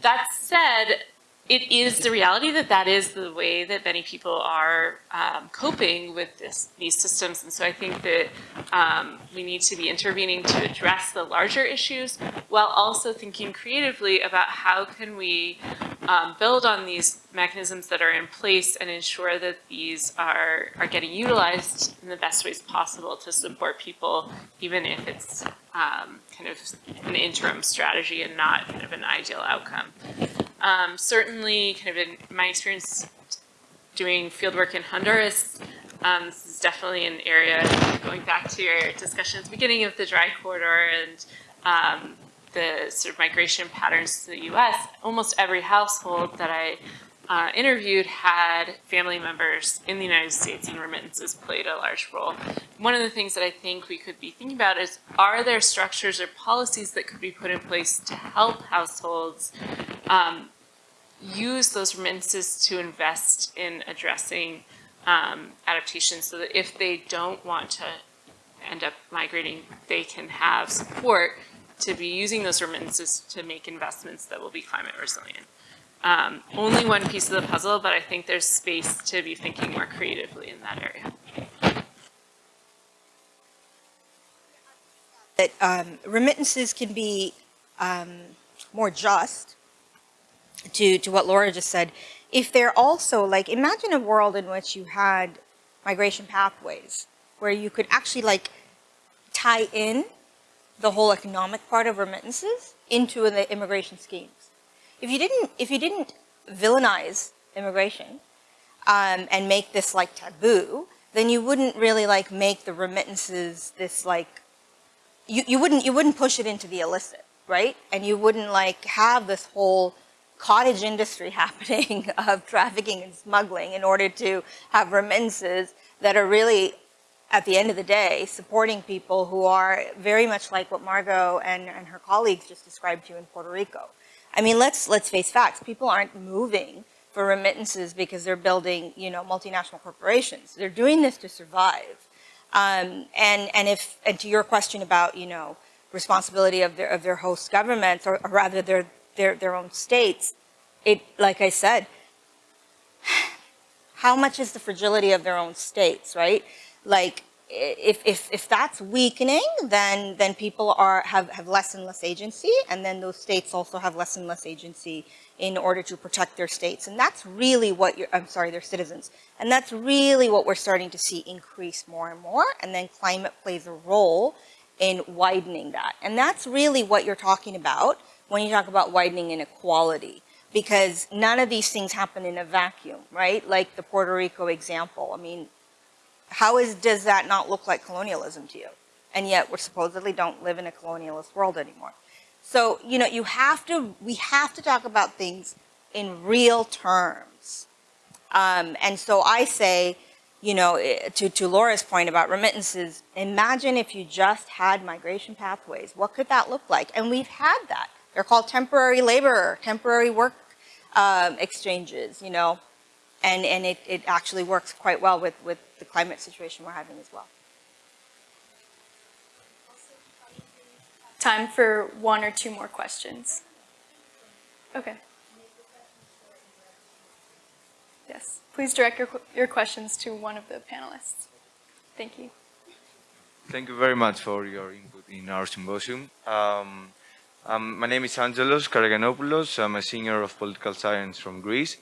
That said, it is the reality that that is the way that many people are um, coping with this, these systems. And so I think that um, we need to be intervening to address the larger issues while also thinking creatively about how can we um, build on these mechanisms that are in place and ensure that these are, are getting utilized in the best ways possible to support people, even if it's um, kind of an interim strategy and not kind of an ideal outcome. Um, certainly, kind of in my experience doing fieldwork in Honduras, um, this is definitely an area, going back to your discussion at the beginning of the dry corridor and um, the sort of migration patterns to the US, almost every household that I uh, interviewed had family members in the United States and remittances played a large role. One of the things that I think we could be thinking about is, are there structures or policies that could be put in place to help households um, use those remittances to invest in addressing um, adaptation so that if they don't want to end up migrating, they can have support to be using those remittances to make investments that will be climate resilient. Um, only one piece of the puzzle, but I think there's space to be thinking more creatively in that area. That um, remittances can be um, more just to, to what Laura just said, if they're also like, imagine a world in which you had migration pathways where you could actually like tie in the whole economic part of remittances into the immigration schemes. If you didn't, if you didn't villainize immigration um, and make this like taboo, then you wouldn't really like make the remittances this like, you, you wouldn't, you wouldn't push it into the illicit, right? And you wouldn't like have this whole cottage industry [laughs] happening of trafficking and smuggling in order to have remittances that are really, at the end of the day, supporting people who are very much like what Margot and, and her colleagues just described to you in Puerto Rico. I mean, let's, let's face facts. People aren't moving for remittances because they're building, you know, multinational corporations. They're doing this to survive. Um, and, and if, and to your question about, you know, responsibility of their, of their host governments, or, or rather their, their, their own states, it, like I said, [sighs] how much is the fragility of their own states, right? Like, if, if, if that's weakening, then, then people are, have, have less and less agency, and then those states also have less and less agency in order to protect their states. And that's really what you're, I'm sorry, their citizens. And that's really what we're starting to see increase more and more, and then climate plays a role in widening that. And that's really what you're talking about when you talk about widening inequality. because none of these things happen in a vacuum, right? Like the Puerto Rico example. I mean, how is, does that not look like colonialism to you? And yet we supposedly don't live in a colonialist world anymore. So, you know, you have to, we have to talk about things in real terms. Um, and so I say, you know, eh, to, to Laura's point about remittances, imagine if you just had migration pathways. What could that look like? And we've had that. They're called temporary labor, temporary work um, exchanges, you know, and, and it, it actually works quite well with, with the climate situation we're having as well. Time for one or two more questions. Okay. Yes, please direct your, your questions to one of the panelists. Thank you. Thank you very much for your input in our symposium. Um, um, my name is Angelos Karaganopoulos. I'm a senior of political science from Greece.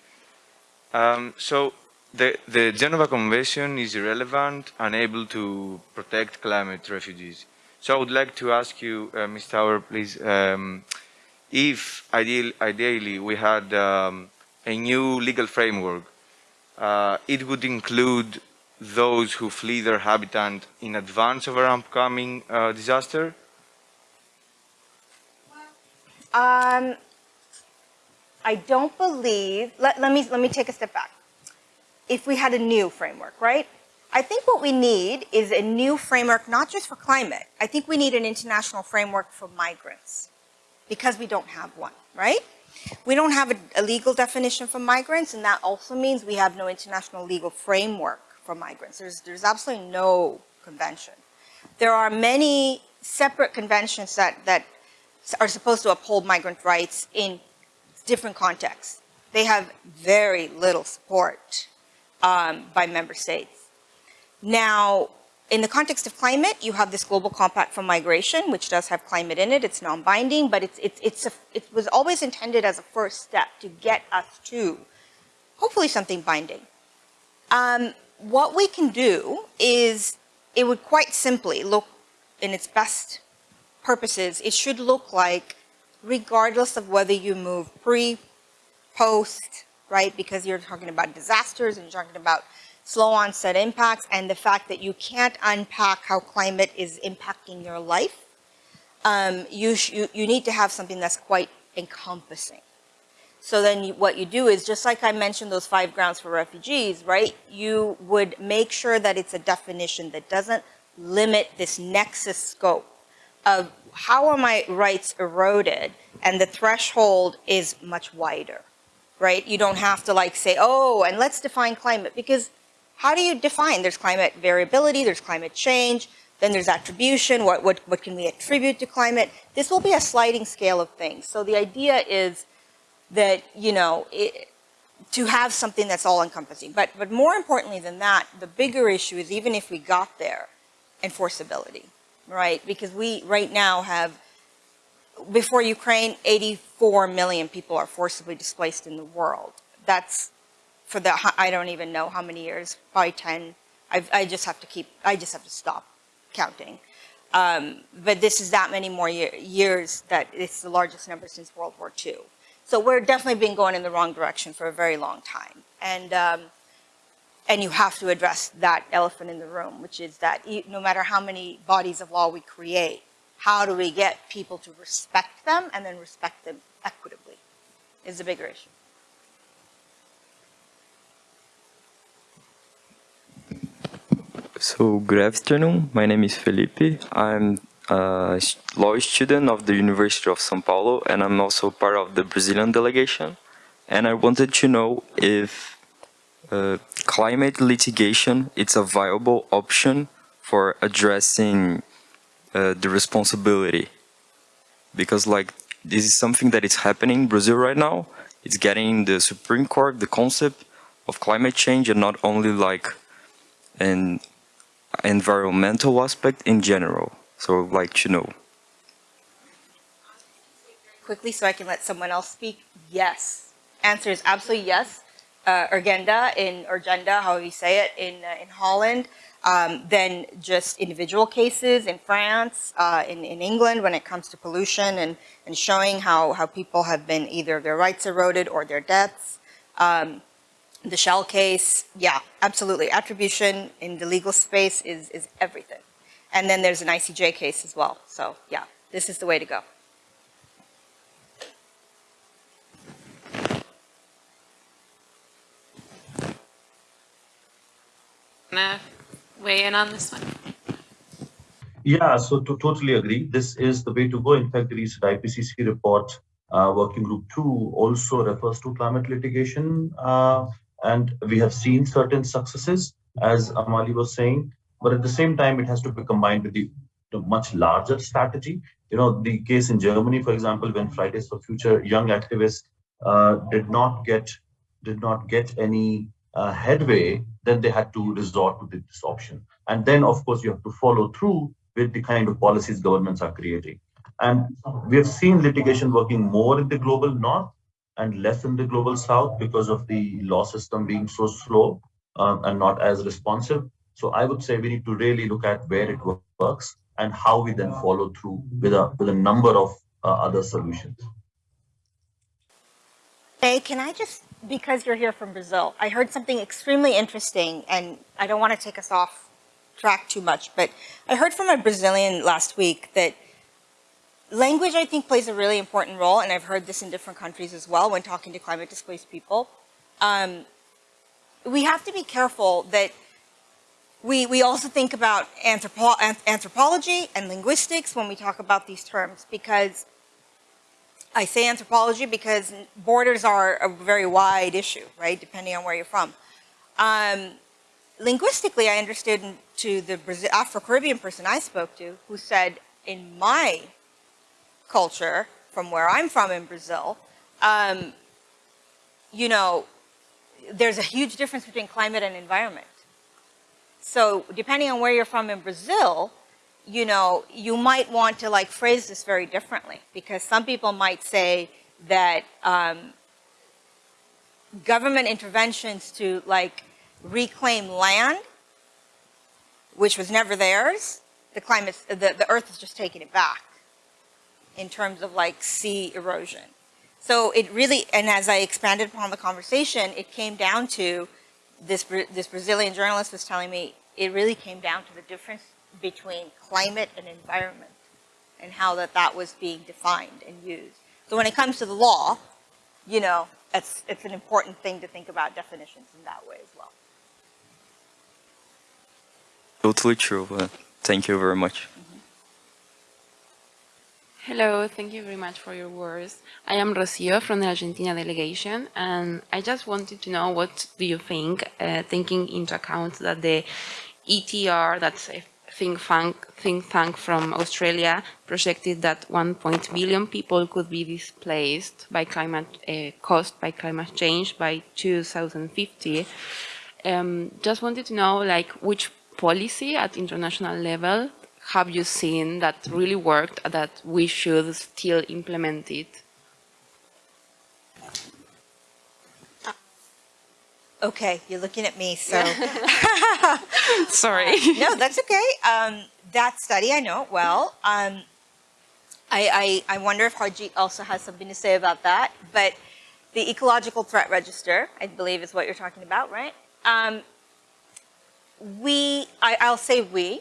Um, so the, the Geneva Convention is irrelevant, and unable to protect climate refugees. So I would like to ask you, uh, Ms. Tower, please, um, if ideal, ideally we had um, a new legal framework, uh, it would include those who flee their habitat in advance of an upcoming uh, disaster? Um, I don't believe, let, let, me, let me take a step back. If we had a new framework, right? I think what we need is a new framework, not just for climate. I think we need an international framework for migrants because we don't have one, right? We don't have a, a legal definition for migrants, and that also means we have no international legal framework for migrants. There's, there's absolutely no convention. There are many separate conventions that, that are supposed to uphold migrant rights in different contexts. They have very little support um, by member states. Now, in the context of climate, you have this global compact for migration, which does have climate in it. It's non-binding, but it's, it's, it's a, it was always intended as a first step to get us to hopefully something binding. Um, what we can do is, it would quite simply look in its best purposes, it should look like, regardless of whether you move pre, post, right? Because you're talking about disasters and you're talking about slow onset impacts and the fact that you can't unpack how climate is impacting your life. Um, you, you, you need to have something that's quite encompassing. So then you, what you do is, just like I mentioned those five grounds for refugees, right? You would make sure that it's a definition that doesn't limit this nexus scope of how are my rights eroded and the threshold is much wider, right? You don't have to like say, oh, and let's define climate because how do you define? There's climate variability, there's climate change, then there's attribution, what, what, what can we attribute to climate? This will be a sliding scale of things. So the idea is that, you know, it, to have something that's all encompassing. But, but more importantly than that, the bigger issue is even if we got there, enforceability right? Because we right now have, before Ukraine, 84 million people are forcibly displaced in the world. That's for the, I don't even know how many years, probably 10. I've, I just have to keep, I just have to stop counting. Um, but this is that many more year, years that it's the largest number since World War II. So we're definitely been going in the wrong direction for a very long time. And um, and you have to address that elephant in the room, which is that no matter how many bodies of law we create, how do we get people to respect them and then respect them equitably is a bigger issue. So good afternoon. My name is Felipe. I'm a law student of the University of São Paulo and I'm also part of the Brazilian delegation. And I wanted to know if uh, climate litigation it's a viable option for addressing uh, the responsibility. Because like this is something that is happening in Brazil right now. It's getting the Supreme Court the concept of climate change and not only like an environmental aspect in general. So I'd like to know. Quickly so I can let someone else speak? Yes. Answer is absolutely yes uh, Urgenda in Urgenda, how you say it, in uh, in Holland. um, than just individual cases in France, uh, in, in England when it comes to pollution and, and showing how, how people have been either their rights eroded or their deaths. Um, the Shell case, yeah, absolutely. Attribution in the legal space is, is everything. And then there's an ICJ case as well. So yeah, this is the way to go. Wanna weigh in on this one? Yeah, so to totally agree. This is the way to go. In fact, the recent IPCC report, uh, Working Group 2, also refers to climate litigation. Uh, and we have seen certain successes, as Amali was saying. But at the same time, it has to be combined with the, the much larger strategy. You know, the case in Germany, for example, when Fridays for Future young activists uh, did not get did not get any uh, headway, then they had to resort to this option. And then, of course, you have to follow through with the kind of policies governments are creating. And we have seen litigation working more in the global north and less in the global south because of the law system being so slow um, and not as responsive. So I would say we need to really look at where it works and how we then follow through with a with a number of uh, other solutions. Hey, can I just, because you're here from Brazil, I heard something extremely interesting, and I don't want to take us off track too much, but I heard from a Brazilian last week that language, I think, plays a really important role, and I've heard this in different countries as well when talking to climate displaced people. Um, we have to be careful that we, we also think about anthropo anthropology and linguistics when we talk about these terms, because I say anthropology because borders are a very wide issue, right, depending on where you're from. Um, linguistically, I understood to the Afro-Caribbean person I spoke to who said, in my culture, from where I'm from in Brazil, um, you know, there's a huge difference between climate and environment. So depending on where you're from in Brazil, you know, you might want to like phrase this very differently because some people might say that um, government interventions to like reclaim land, which was never theirs, the climate, the, the earth is just taking it back in terms of like sea erosion. So it really, and as I expanded upon the conversation, it came down to this, this Brazilian journalist was telling me, it really came down to the difference between climate and environment and how that that was being defined and used. So when it comes to the law, you know, it's, it's an important thing to think about definitions in that way as well. Totally true. Uh, thank you very much. Hello, thank you very much for your words. I am Rocio from the Argentina delegation, and I just wanted to know what do you think, uh, taking into account that the ETR, that's a think tank, think tank from Australia, projected that 1. billion people could be displaced by climate, uh, caused by climate change by 2050. Um, just wanted to know, like, which policy at international level have you seen that really worked that we should still implement it? Okay, you're looking at me, so. [laughs] Sorry. Uh, no, that's okay. Um, that study, I know it well. Um, I, I, I wonder if Harjeet also has something to say about that. But the Ecological Threat Register, I believe is what you're talking about, right? Um, we, I, I'll say we,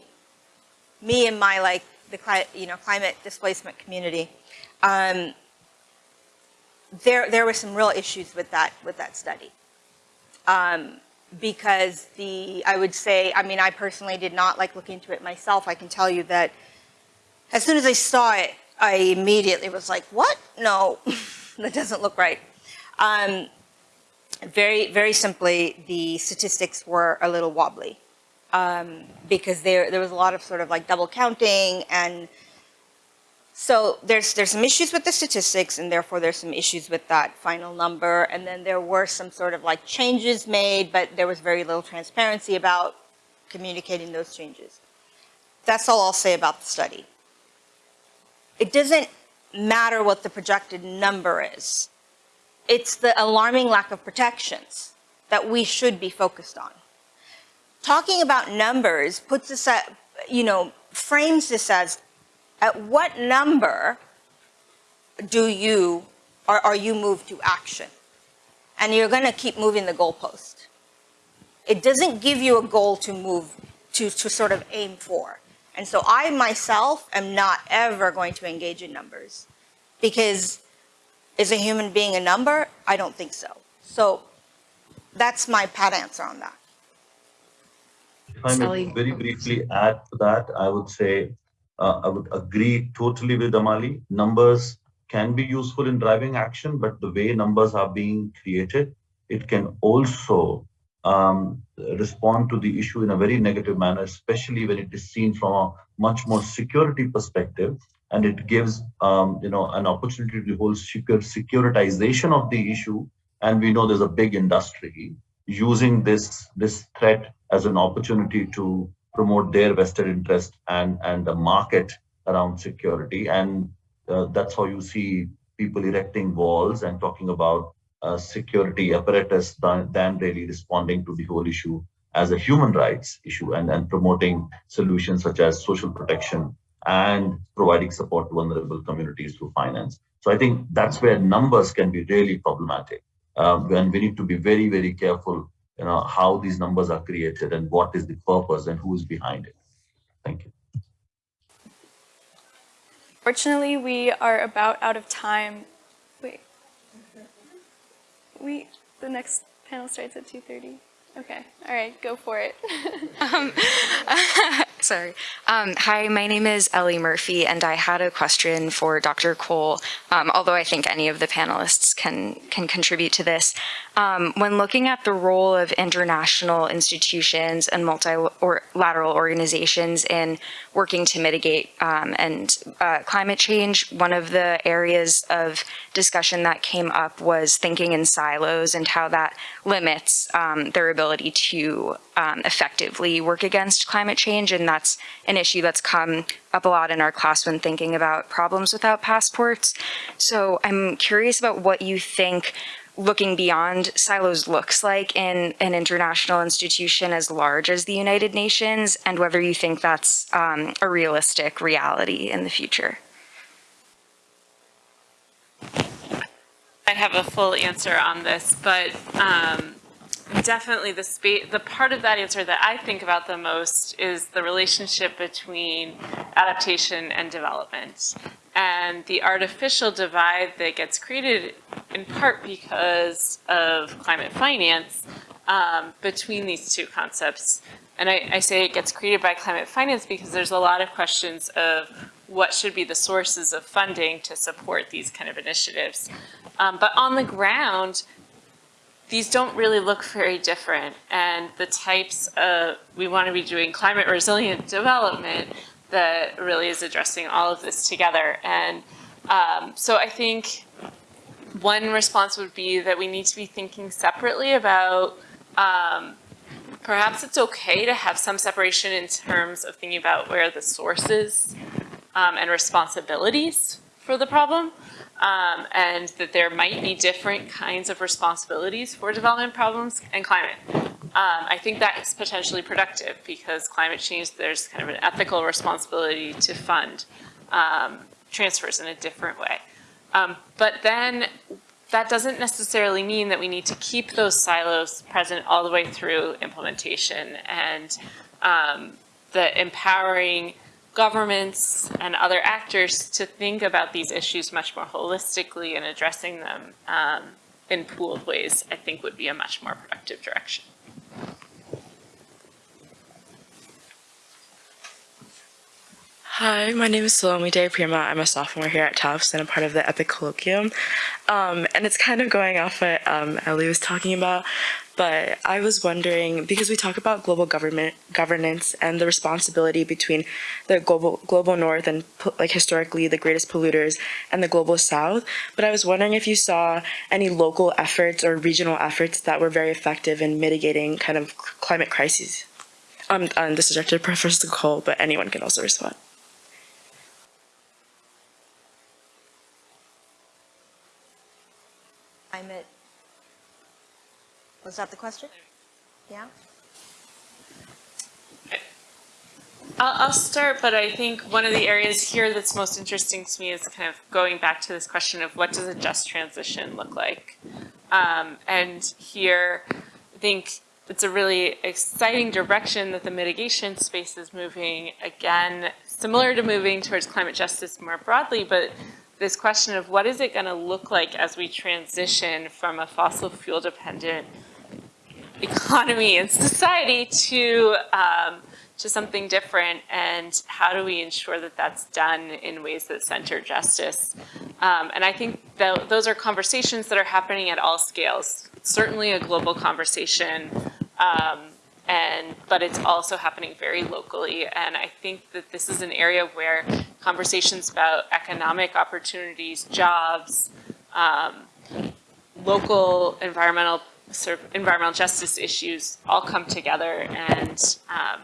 me and my like the you know climate displacement community, um, there there were some real issues with that with that study. Um, because the, I would say, I mean, I personally did not like look into it myself. I can tell you that as soon as I saw it, I immediately was like, what? No, [laughs] that doesn't look right. Um, very, very simply, the statistics were a little wobbly um, because there, there was a lot of sort of like double counting and so there's, there's some issues with the statistics and therefore there's some issues with that final number. And then there were some sort of like changes made, but there was very little transparency about communicating those changes. That's all I'll say about the study. It doesn't matter what the projected number is. It's the alarming lack of protections that we should be focused on. talking about numbers puts us at, you know, frames this as at what number do you, or are you moved to action? And you're going to keep moving the goalpost. It doesn't give you a goal to move, to, to sort of aim for. And so I myself am not ever going to engage in numbers because is a human being a number? I don't think so. So that's my pat answer on that. If I may very briefly add to that, I would say uh, I would agree totally with Amali. Numbers can be useful in driving action, but the way numbers are being created, it can also um, respond to the issue in a very negative manner, especially when it is seen from a much more security perspective. And it gives, um, you know, an opportunity to whole secure securitization of the issue. And we know there's a big industry using this this threat as an opportunity to promote their vested interest and and the market around security. And uh, that's how you see people erecting walls and talking about uh, security apparatus than, than really responding to the whole issue as a human rights issue and, and promoting solutions such as social protection and providing support to vulnerable communities through finance. So I think that's where numbers can be really problematic. Um, and we need to be very, very careful, you know, how these numbers are created and what is the purpose and who is behind it. Thank you. Fortunately, we are about out of time. Wait. We, the next panel starts at 2.30. Okay, all right, go for it. [laughs] um, [laughs] sorry. Um, hi, my name is Ellie Murphy, and I had a question for Dr. Kuhl, um, although I think any of the panelists can, can contribute to this. Um, when looking at the role of international institutions and multilateral organizations in working to mitigate um, and uh, climate change, one of the areas of discussion that came up was thinking in silos and how that limits um, their ability to um, effectively work against climate change. And that's an issue that's come up a lot in our class when thinking about problems without passports. So I'm curious about what you think looking beyond silos looks like in an international institution as large as the United Nations and whether you think that's um, a realistic reality in the future. I have a full answer on this, but um, definitely the space, the part of that answer that I think about the most is the relationship between adaptation and development and the artificial divide that gets created in part because of climate finance um, between these two concepts. And I, I say it gets created by climate finance because there's a lot of questions of what should be the sources of funding to support these kind of initiatives. Um, but on the ground, these don't really look very different. And the types of, we want to be doing climate resilient development that really is addressing all of this together. And um, so I think one response would be that we need to be thinking separately about um, perhaps it's okay to have some separation in terms of thinking about where the sources um, and responsibilities for the problem um, and that there might be different kinds of responsibilities for development problems and climate. Um, I think that's potentially productive because climate change, there's kind of an ethical responsibility to fund um, transfers in a different way. Um, but then that doesn't necessarily mean that we need to keep those silos present all the way through implementation and um, the empowering governments and other actors to think about these issues much more holistically and addressing them um, in pooled ways, I think would be a much more productive direction. Hi, my name is Salome De Prima. I'm a sophomore here at Tufts and I'm part of the EPIIC Colloquium. Um, and it's kind of going off what um, Ellie was talking about, but I was wondering, because we talk about global government governance and the responsibility between the global global north and like historically the greatest polluters and the global south, but I was wondering if you saw any local efforts or regional efforts that were very effective in mitigating kind of climate crises. Um, and this is directed to Professor Kuhl, but anyone can also respond. Climate. Was that the question? Yeah? I'll, start, but I think one of the areas here that's most interesting to me is kind of going back to this question of what does a just transition look like? Um, and here, I think it's a really exciting direction that the mitigation space is moving. Again, similar to moving towards climate justice more broadly, but this question of what is it going to look like as we transition from a fossil fuel dependent economy and society to um, to something different and how do we ensure that that's done in ways that center justice? Um, and I think that those are conversations that are happening at all scales. Certainly a global conversation um, and but it's also happening very locally and I think that this is an area where conversations about economic opportunities jobs um, local environmental sort of environmental justice issues all come together and um,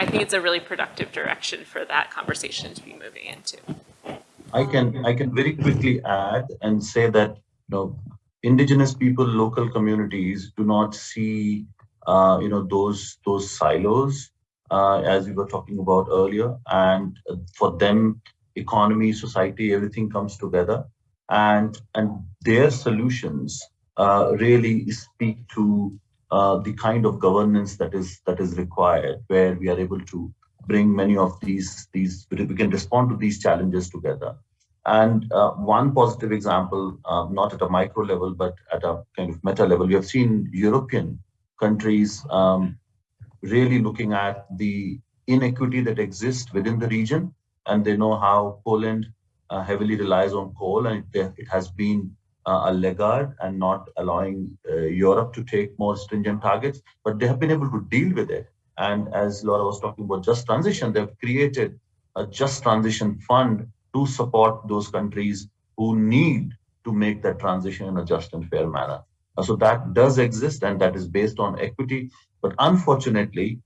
I think it's a really productive direction for that conversation to be moving into. I can I can very quickly add and say that you know indigenous people, local communities do not see uh, you know those those silos uh, as we were talking about earlier, and for them, economy, society, everything comes together, and and their solutions really speak to uh, the kind of governance that is that is required, where we are able to bring many of these these we can respond to these challenges together. And uh, one positive example, uh, not at a micro level, but at a kind of meta level, we have seen European countries um, really looking at the inequity that exists within the region, and they know how Poland uh, heavily relies on coal, and it, it has been uh, a laggard and not allowing uh, Europe to take more stringent targets, but they have been able to deal with it. And as Laura was talking about just transition, they've created a just transition fund to support those countries who need to make that transition in a just and fair manner. Uh, so that does exist and that is based on equity. But unfortunately,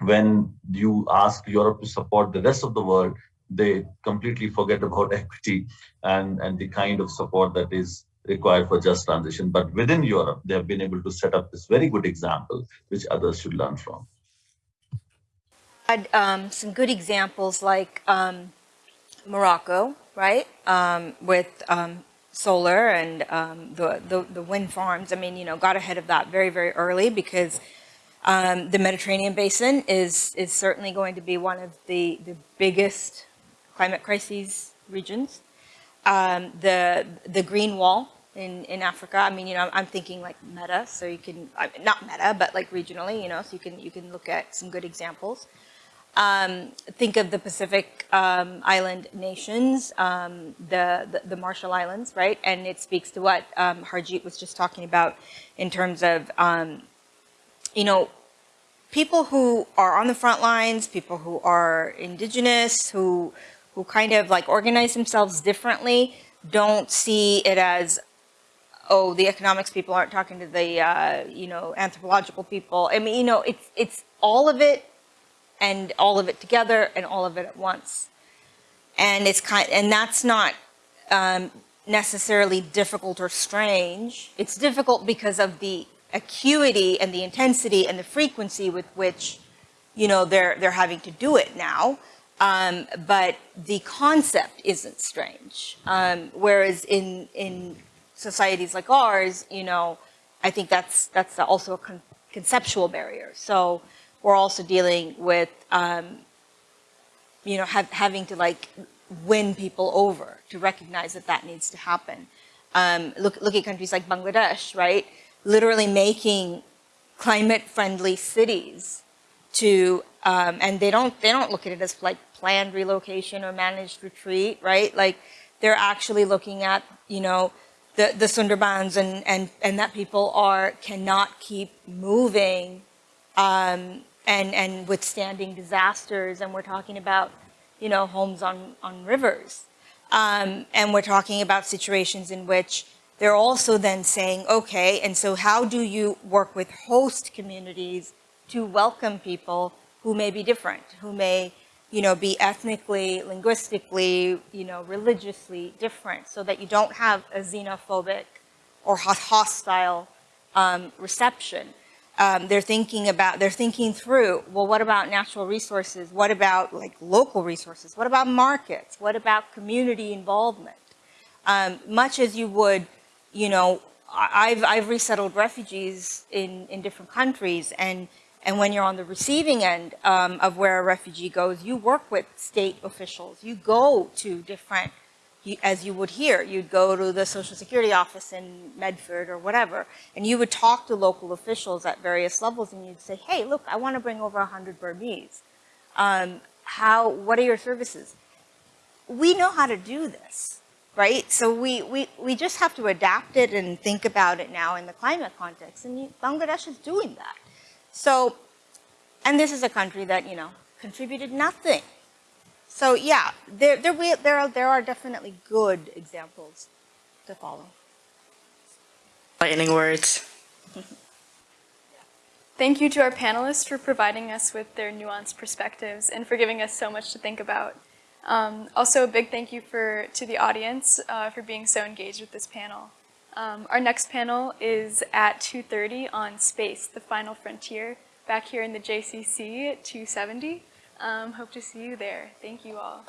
when you ask Europe to support the rest of the world, they completely forget about [laughs] equity and, and the kind of support that is required for just transition. But within Europe, they have been able to set up this very good example, which others should learn from. Had um, some good examples like um, Morocco, right, um, with um, solar and um, the, the, the wind farms. I mean, you know, got ahead of that very, very early because um, the Mediterranean basin is is certainly going to be one of the the biggest climate crises regions. Um, the the green wall in in Africa. I mean, you know, I'm thinking like meta, so you can not meta, but like regionally, you know, so you can you can look at some good examples. Um, think of the Pacific um, island nations, um, the, the, the Marshall Islands, right? And it speaks to what um, Harjeet was just talking about in terms of, um, you know, people who are on the front lines, people who are indigenous, who who kind of like organize themselves differently don't see it as, oh, the economics people aren't talking to the, uh, you know, anthropological people. I mean, you know, it's, it's all of it and all of it together and all of it at once. And it's kind, and that's not um, necessarily difficult or strange. It's difficult because of the acuity and the intensity and the frequency with which, you know, they're, they're having to do it now. Um, but the concept isn't strange. Um, whereas in, in societies like ours, you know, I think that's, that's also a con conceptual barrier. So we're also dealing with, um, you know, have, having to like win people over to recognize that that needs to happen. Um, look, look at countries like Bangladesh, right? Literally making climate friendly cities to um, and they don't they don't look at it as like planned relocation or managed retreat, right? Like they're actually looking at, you know, the, the Sundarbans and, and, and that people are, cannot keep moving um, and, and withstanding disasters. And we're talking about, you know, homes on, on rivers. Um, and we're talking about situations in which they're also then saying, okay, and so how do you work with host communities to welcome people who may be different, who may you know, be ethnically, linguistically, you know, religiously different so that you don't have a xenophobic or hostile um, reception. um, they're thinking about, they're thinking through, well, what about natural resources? What about like local resources? What about markets? What about community involvement? Um, much as you would, you know, I've, I've resettled refugees in, in different countries and, and when you're on the receiving end um, of where a refugee goes, you work with state officials. You go to different as you would here, you'd go to the Social Security office in Medford or whatever, and you would talk to local officials at various levels, and you'd say, "Hey, look, I want to bring over 100 Burmese. Um, how? What are your services?" We know how to do this, right? So we, we, we just have to adapt it and think about it now in the climate context, and Bangladesh is doing that. So, and this is a country that, you know, contributed nothing so yeah, there, there, we, there, are, there are definitely good examples to follow. Lightning words. [laughs] Thank you to our panelists for providing us with their nuanced perspectives and for giving us so much to think about. Um, also, a big thank you for, to the audience uh, for being so engaged with this panel. Um, our next panel is at 2.30 on space, the final frontier, back here in the JCC at 270. Um, hope to see you there. Thank you all.